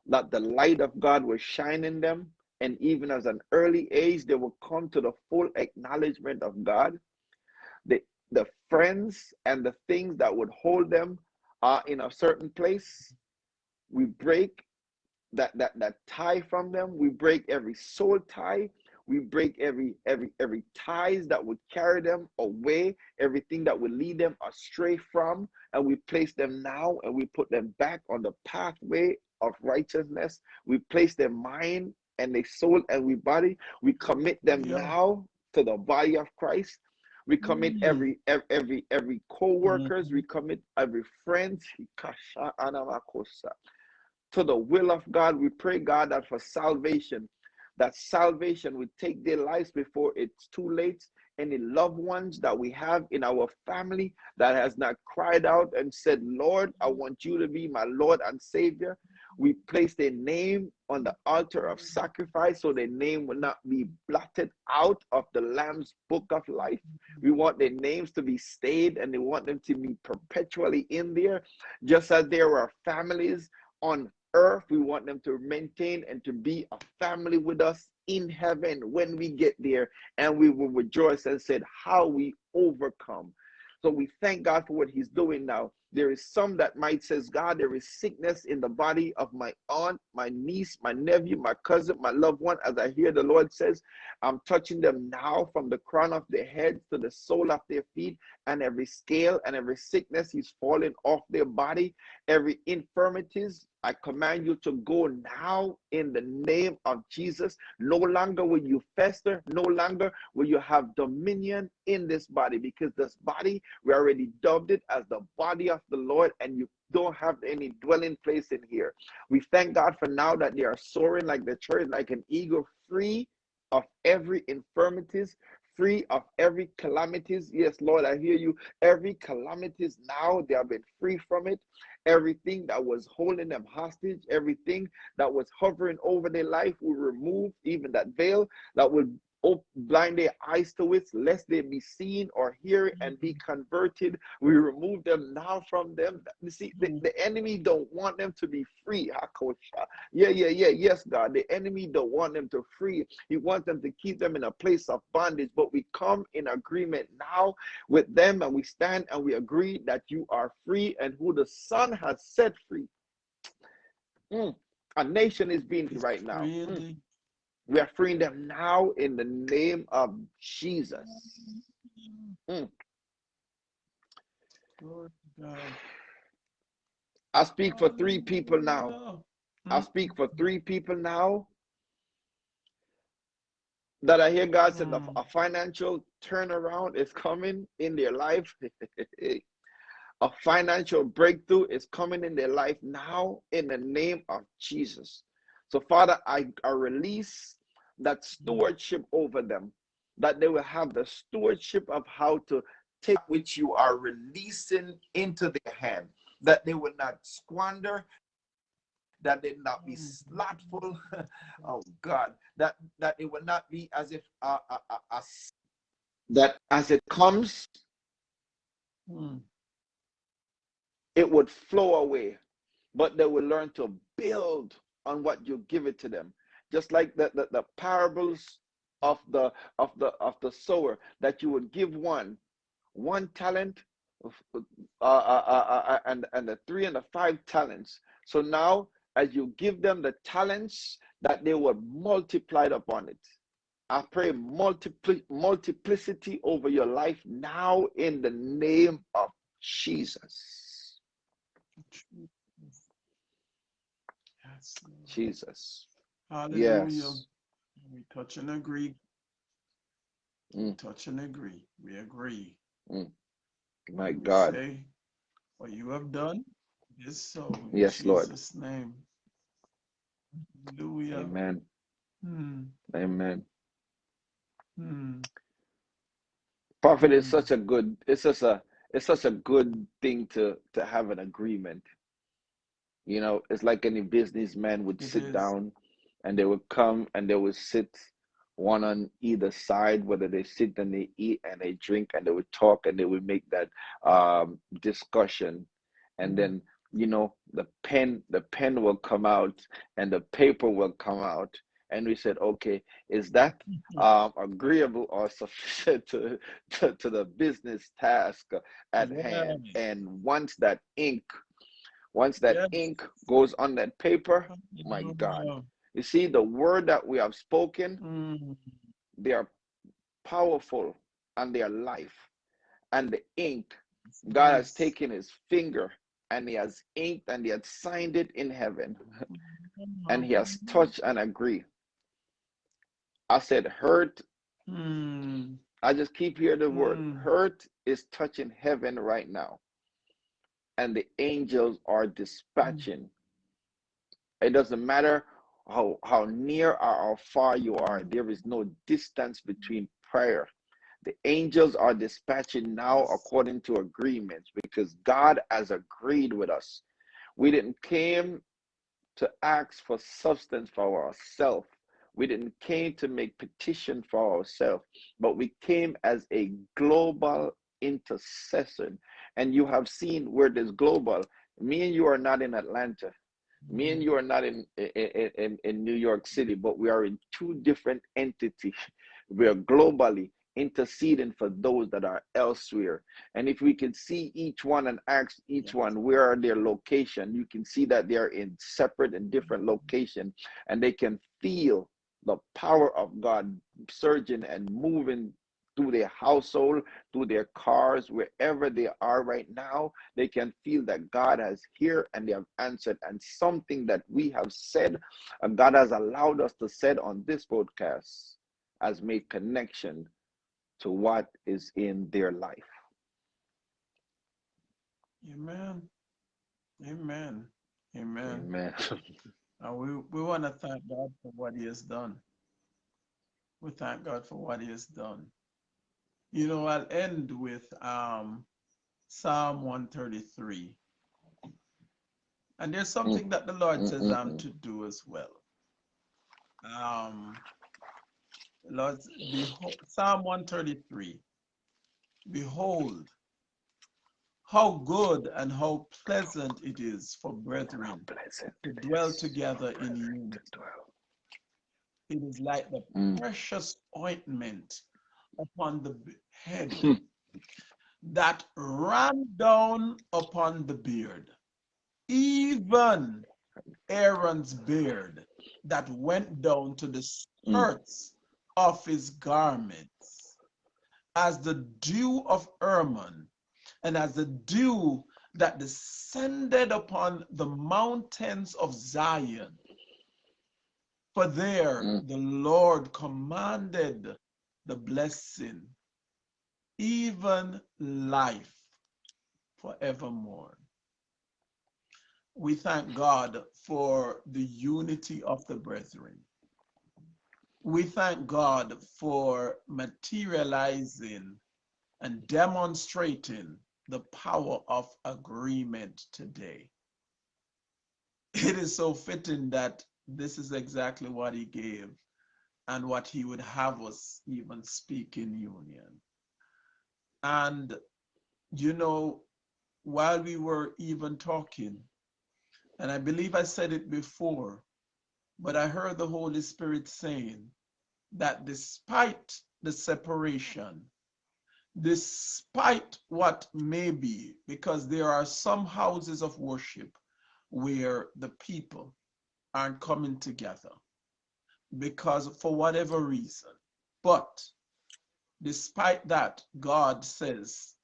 that the light of God will shine in them. And even as an early age, they will come to the full acknowledgement of God. The, the friends and the things that would hold them are in a certain place. We break that that that tie from them we break every soul tie we break every every every ties that would carry them away everything that would lead them astray from and we place them now and we put them back on the pathway of righteousness we place their mind and their soul and we body we commit them Yeah. now to the body of christ we commit Mm. every every every every co-workers we commit every friend to the will of God. We pray, God, that for salvation, that salvation would take their lives before it's too late. Any loved ones that we have in our family that has not cried out and said, Lord, I want you to be my Lord and Savior. We place their name on the altar of sacrifice so their name will not be blotted out of the Lamb's book of life. We want their names to be stayed and they want them to be perpetually in there, just as there are families on earth. We want them to maintain and to be a family with us in heaven when we get there, and we will rejoice and said how we overcome. So we thank God for what He's doing now. There is some that might says, God, there is sickness in the body of my aunt, my niece, my nephew, my cousin, my loved one. As I hear the Lord says, I'm touching them now from the crown of their heads to the sole of their feet, and every scale and every sickness is falling off their body, every infirmities. I command you to go now in the name of Jesus. No longer will you fester, no longer will you have dominion in this body because this body, we already dubbed it as the body of the Lord, and you don't have any dwelling place in here. We thank God for now that they are soaring like the church, like an eagle, free of every infirmities, free of every calamities. Yes, Lord, I hear you. Every calamities now, they have been free from it. Everything that was holding them hostage, everything that was hovering over their life, we remove even that veil that would blind their eyes to it, lest they be seen or hear and be converted. We remove them now from them. You see, the, the enemy don't want them to be free. Yeah, yeah, yeah. Yes, God. The enemy don't want them to free. He wants them to keep them in a place of bondage. But we come in agreement now with them and we stand and we agree that you are free and who the Son has set free. Mm. A nation is being free right now. Mm. We are freeing them now in the name of Jesus. Mm. God. I speak for three people now. I Mm. speak for three people now that I hear God said a financial turnaround is coming in their life. a financial breakthrough is coming in their life now in the name of Jesus. So, Father, I, I release that stewardship over them, that they will have the stewardship of how to take which you are releasing into their hand, that they will not squander, that it not be slothful. oh God, that that it will not be as if uh, uh, uh, as that as it comes, Mm. it would flow away, but they will learn to build on what you give it to them. Just like the, the, the parables of the of the of the sower that you would give one one talent uh, uh, uh, uh, and and the three and the five talents. So now, as you give them the talents, that they will multiplied upon it. I pray multipli- multiplicity over your life now in the name of Jesus. Yes. Jesus. Hallelujah. Yes. We touch and agree. Mm. Touch and agree. We agree. My We God. say, what you have done is so. In Yes, Lord. Jesus' name. Hallelujah. Amen. Hmm. Amen. Hmm. Prophet is Mm. such a good. It's such a. It's such a good thing to to have an agreement. You know, it's like any businessman would It sit is. down, and they would come and they would sit one on either side, whether they sit and they eat and they drink and they would talk and they would make that um, discussion, and Mm. then you know the pen the pen will come out and the paper will come out, and we said, okay, is that um, agreeable or sufficient to, to to the business task at hand? And once that ink once that ink goes on that paper, my God. You see, the word that we have spoken, Mm. they are powerful and they are life. And the ink, God has taken his finger and he has inked and he has signed it in heaven. And he has touched and agreed. I said, hurt. Mm. I just keep hearing the word Mm. hurt is touching heaven right now. And the angels are dispatching. It doesn't matter how, how near or how far you are, there is no distance between prayer. The angels are dispatching now according to agreements because God has agreed with us. We didn't came to ask for substance for ourselves. We didn't came to make petition for ourselves, but we came as a global intercession. And you have seen where this global. Me and you are not in Atlanta. Me and you are not in in, in, in New York City, but we are in two different entities. We are globally interceding for those that are elsewhere. And if we can see each one and ask each one where are their location, you can see that they are in separate and different mm-hmm. location, and they can feel the power of God surging and moving through their household, through their cars, wherever they are right now, they can feel that God has heard and they have answered. And something that we have said, and God has allowed us to said on this podcast, has made connection to what is in their life. Amen. Amen. Amen. Amen. And we, we want to thank God for what He has done. We thank God for what He has done. You know, I'll end with um, Psalm 133. And there's something that the Lord says I'm to do as well. Um, Lord, behold, Psalm 133. Behold, how good and how pleasant it is for brethren to dwell together in unity. It is like the Mm. precious ointment upon the head Hmm. that ran down upon the beard, even Aaron's beard that went down to the Mm. skirts of his garments, as the dew of Hermon, and as the dew that descended upon the mountains of Zion. For there Mm. the Lord commanded the blessing, even life forevermore. We thank God for the unity of the brethren. We thank God for materializing and demonstrating the power of agreement today. it is so fitting that this is exactly what he gave and what he would have us even speak in union. And, you know, while we were even talking, and I believe I said it before, but I heard the Holy Spirit saying that despite the separation, despite what may be, because there are some houses of worship where the people aren't coming together because for whatever reason. But despite that, God says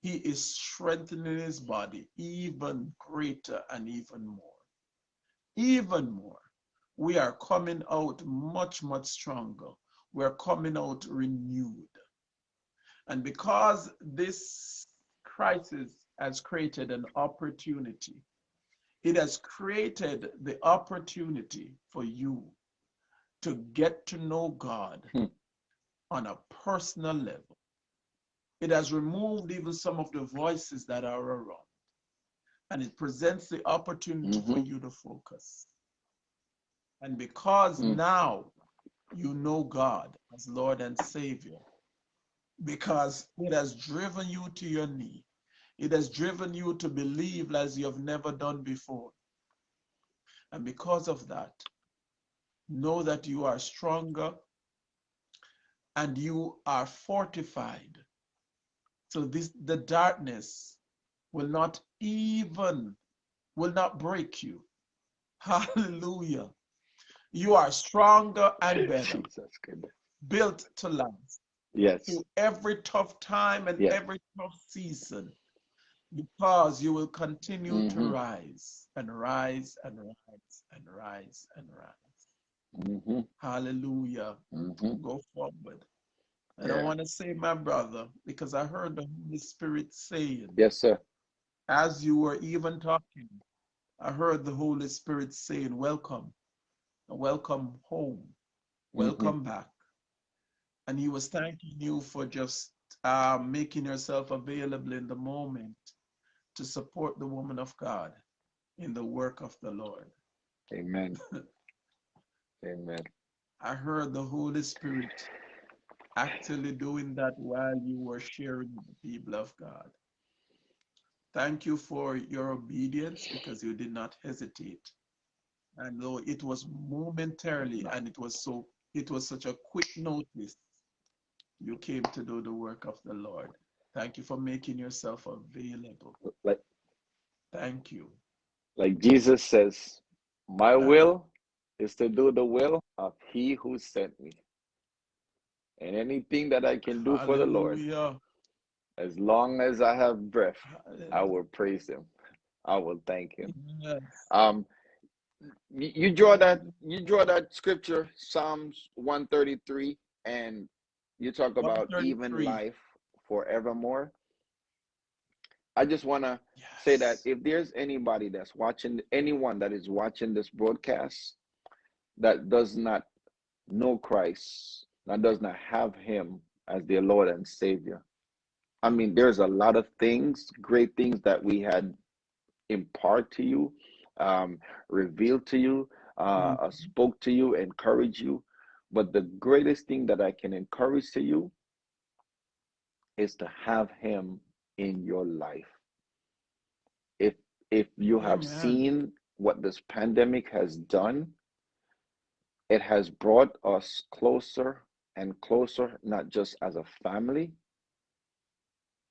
he is strengthening his body even greater and even more. Even more. We are coming out much, much stronger. We're coming out renewed. And because this crisis has created an opportunity, it has created the opportunity for you to get to know God Hmm. on a personal level. It has removed even some of the voices that are around. And it presents the opportunity for Mhm. you to focus. And because Mm. now you know God as Lord and Savior, because it has driven you to your knee, it has driven you to believe as you have never done before. And because of that, know that you are stronger and you are fortified. So this the darkness will not even will not break you. Hallelujah. You are stronger and better, built to last Yes. through every tough time and Yes. every tough season because you will continue to Mhm. rise and rise and rise and rise and rise. Hmm Hallelujah. hmm Go forward. And I Yeah. want to say, my brother, because I heard the Holy Spirit saying, Yes, sir. as you were even talking, I heard the Holy Spirit saying, Welcome, welcome home, welcome back. And He was thanking you for just uh, making yourself available in the moment to support the woman of God in the work of the Lord. Amen. Amen. I heard the Holy Spirit actually doing that while you were sharing with the people of God. Thank you for your obedience because you did not hesitate. And though it was momentarily and it was so it was such a quick notice, you came to do the work of the Lord. Thank you for making yourself available. Like Thank you. like Jesus says, my will is to do the will of he who sent me. And anything that I can do for the Lord, as long as I have breath, I will praise him. I will thank him. Yes. Um you, you draw that you draw that scripture, Psalms 133, and you talk about even life forevermore. I just wanna say that if there's anybody that's watching anyone that is watching this broadcast that does not know Christ, that does not have him as their Lord and Savior. I mean, there's a lot of things, great things that we had impart to you, um, revealed to you, uh, uh, spoke to you, encourage you. But the greatest thing that I can encourage to you is to have him in your life. If if you have seen what this pandemic has done, it has brought us closer and closer, not just as a family,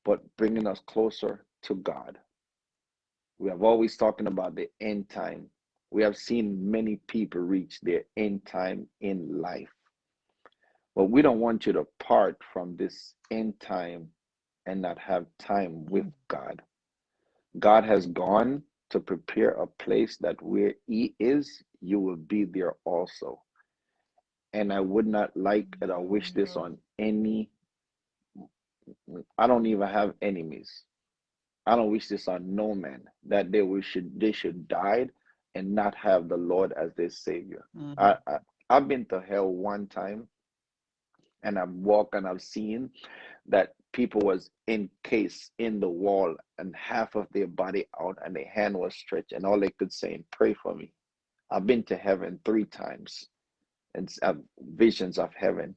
but bringing us closer to God. We have always talking about the end time. We have seen many people reach their end time in life. But we don't want you to part from this end time and not have time with God. God has gone to prepare a place that where He is, you will be there also. And I would not like and I wish this on any, I don't even have enemies. I don't wish this on no man that they will should they should die and not have the Lord as their savior. Mhm. I, I I've been to hell one time and I've walked and I've seen that people was encased in the wall and half of their body out and their hand was stretched and all they could say and pray for me i've been to heaven three times and have visions of heaven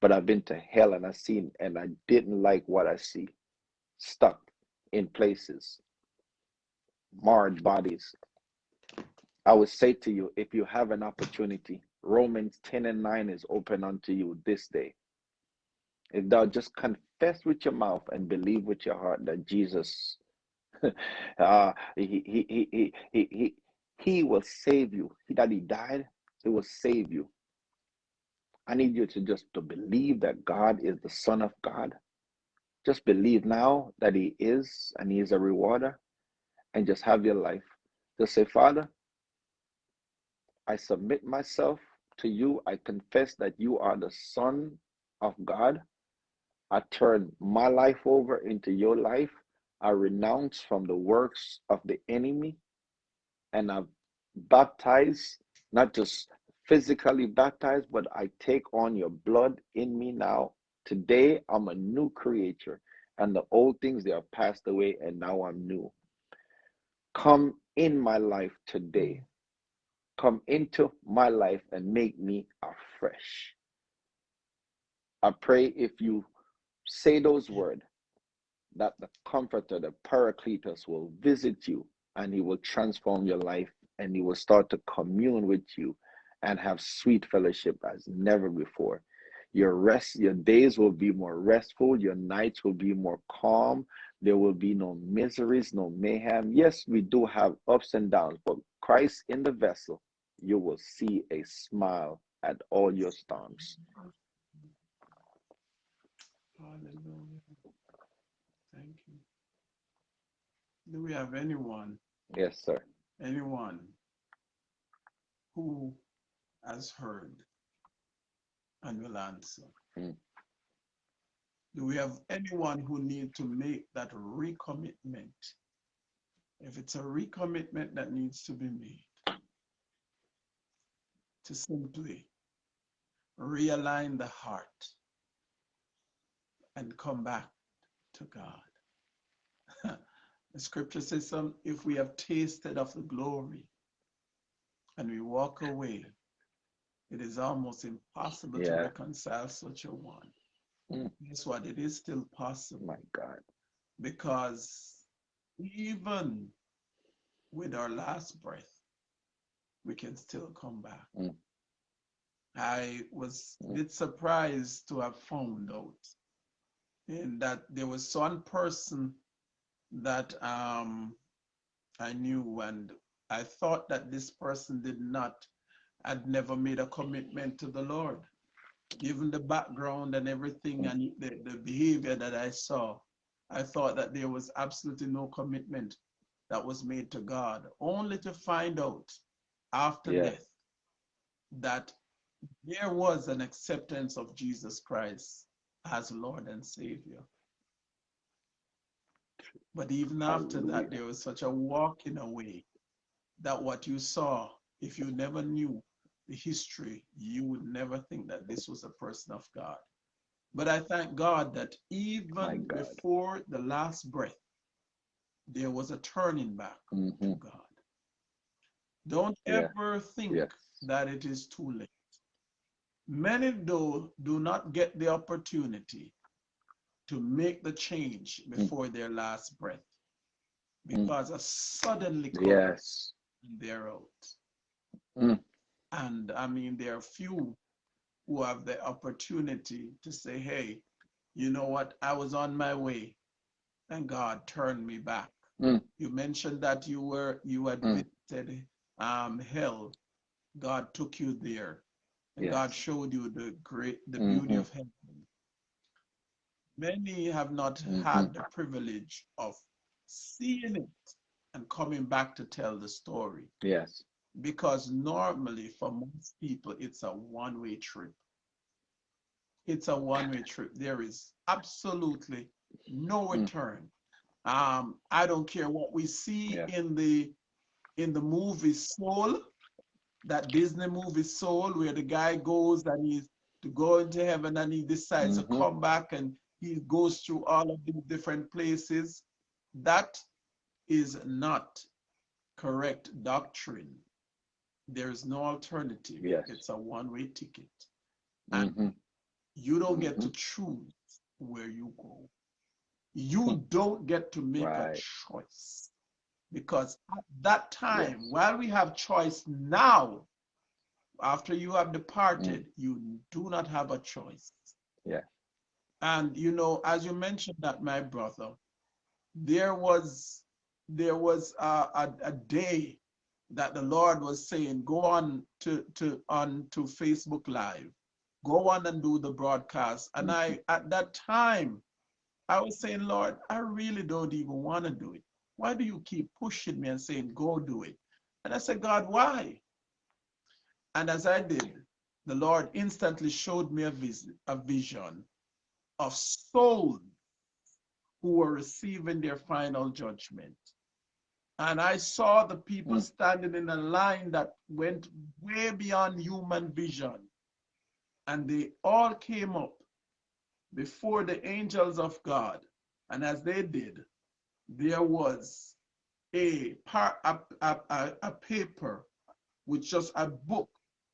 but i've been to hell and i've seen and i didn't like what i see. Stuck in places marred bodies. I would say to you if you have an opportunity romans 10 and 9 is open unto you this day. If thou just confess with your mouth and believe with your heart that Jesus, uh, he, he, he, he, he, he will save you, that he died, he will save you. I need you to just to believe that God is the Son of God. Just believe now that He is and He is a rewarder, and just have your life. Just say, Father, I submit myself to you. I confess that you are the Son of God. I turn my life over into your life. I renounce from the works of the enemy and I baptize, not just physically baptized, but I take on your blood in me now. Today, I'm a new creature, and the old things they have passed away, and now I'm new. Come in my life today. Come into my life and make me afresh. I pray if you say those words, that the comforter, the paracletus will visit you and he will transform your life and he will start to commune with you and have sweet fellowship as never before. Your rest, your days will be more restful, your nights will be more calm. There will be no miseries, no mayhem. Yes, we do have ups and downs, but Christ in the vessel, you will see a smile at all your storms. Hallelujah. Thank you. Do we have anyone, Yes, sir. anyone who has heard and will answer? Mm. Do we have anyone who need to make that recommitment? If it's a recommitment that needs to be made, to simply realign the heart and come back to God. the scripture says, some, if we have tasted of the glory and we walk away, it is almost impossible to reconcile such a one. Mm. Guess what? It is still possible My God. because even with our last breath, we can still come back. Mm. I was a Mm. bit surprised to have found out in that there was one person that um, I knew, and I thought that this person did not, had never made a commitment to the Lord. Given the background and everything and the, the behavior that I saw, I thought that there was absolutely no commitment that was made to God, only to find out after Yeah. death that there was an acceptance of Jesus Christ as Lord and Savior. But even after that, there was such a walking away that what you saw, if you never knew the history, you would never think that this was a person of God. But I thank God that even God. before the last breath, there was a turning back to Mhm. God. Don't Yeah. ever think that it is too late. Many do, do not get the opportunity to make the change before their last breath because a suddenly comes Yes. they're out. Mm. And I mean, there are few who have the opportunity to say, hey, you know what? I was on my way and God turned me back. Mm. You mentioned that you were, you had Mm. visited um, hell. God took you there. And God showed you the great, the beauty Mhm. of heaven. Many have not Mhm. had the privilege of seeing it and coming back to tell the story Yes. Because normally for most people it's a one-way trip it's a one-way trip there is absolutely no Mm. return um i don't care what we see Yeah. in the in the movie soul that disney movie soul where the guy goes and he's to go into heaven and he decides Mhm. to come back and he goes through all of these different places. That is not correct doctrine. There is no alternative. Yes. It's a one-way ticket. And Mhm. you don't get to mm-hmm. choose where you go. You hmm. don't get to make a choice. Because at that time, Yes. while we have choice now, after you have departed, mm. you do not have a choice. Yeah. And you know, as you mentioned that, my brother, there was there was a, a, a day that the Lord was saying, go on to, to on to Facebook Live, go on and do the broadcast. And I mm-hmm. at that time, I was saying, Lord, I really don't even want to do it. Why do you keep pushing me and saying, go do it? And I said, God, why? And as I did, the Lord instantly showed me a, vis- a vision of souls who were receiving their final judgment. And I saw the people Mm. standing in a line that went way beyond human vision. And they all came up before the angels of God. And as they did, there was a, a, a, a, paper with just a book.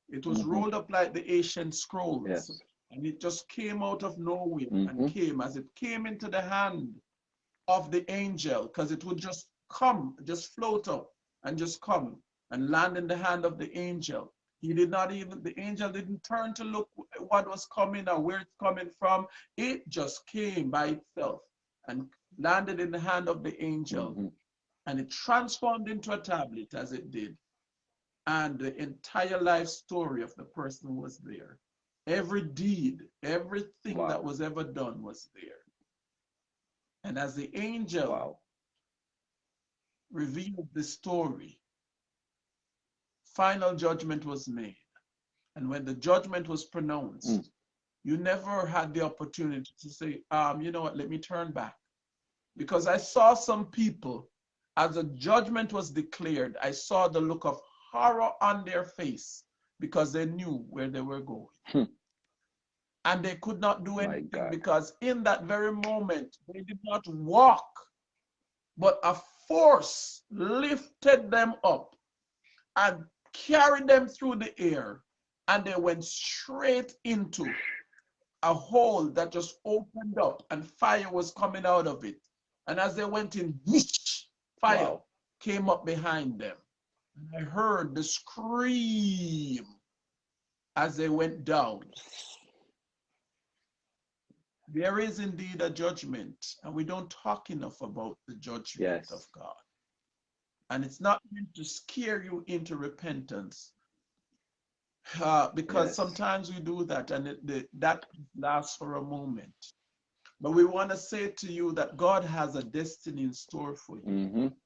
It was Mhm. rolled up like the ancient scrolls. Yes. And it just came out of nowhere Mhm. and came as it came into the hand of the angel, because it would just come, just float up and just come and land in the hand of the angel. He did not even, the angel didn't turn to look what was coming or where it's coming from. It just came by itself and landed in the hand of the angel Mhm. and it transformed into a tablet as it did. And the entire life story of the person was there. Every deed, everything Wow. that was ever done was there. And as the angel Wow. Revealed the story, final judgment was made. And when the judgment was pronounced, Mm. you never had the opportunity to say, um, you know what, let me turn back. Because I saw some people, as the judgment was declared, I saw the look of horror on their face because they knew where they were going. Hmm. And they could not do anything because in that very moment, they did not walk, but a force lifted them up and carried them through the air. And they went straight into a hole that just opened up and fire was coming out of it. And as they went in, whoosh, fire Wow. came up behind them. And I heard the scream as they went down. There is indeed a judgment, and we don't talk enough about the judgment Yes. of God. And it's not meant to scare you into repentance. Uh, because Yes. sometimes we do that and it, the, that lasts for a moment. But we want to say to you that God has a destiny in store for you. Mhm.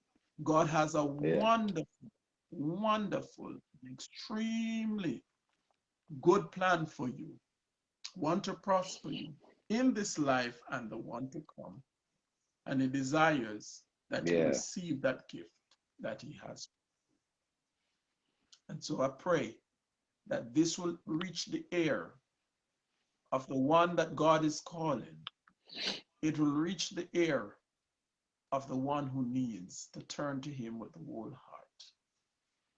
God has a Yeah. wonderful, wonderful, extremely good plan for you. Want to prosper you in this life and the one to come. And He desires that you receive that gift that He has. And so I pray that this will reach the ear of the one that God is calling. It will reach the ear of the one who needs to turn to him with the whole heart.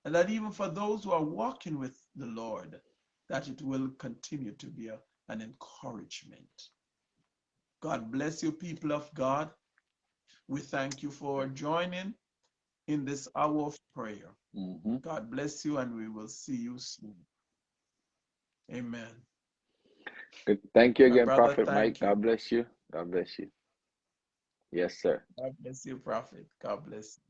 And that even for those who are walking with the Lord, that it will continue to be a- an encouragement. God bless you, people of God. We thank you for joining in this hour of prayer. Mhm. God bless you, and we will see you soon. Amen. Good. Thank you again, brother, Prophet Mike. you. God bless you. God bless you. Yes, sir. God bless you, Prophet. God bless you.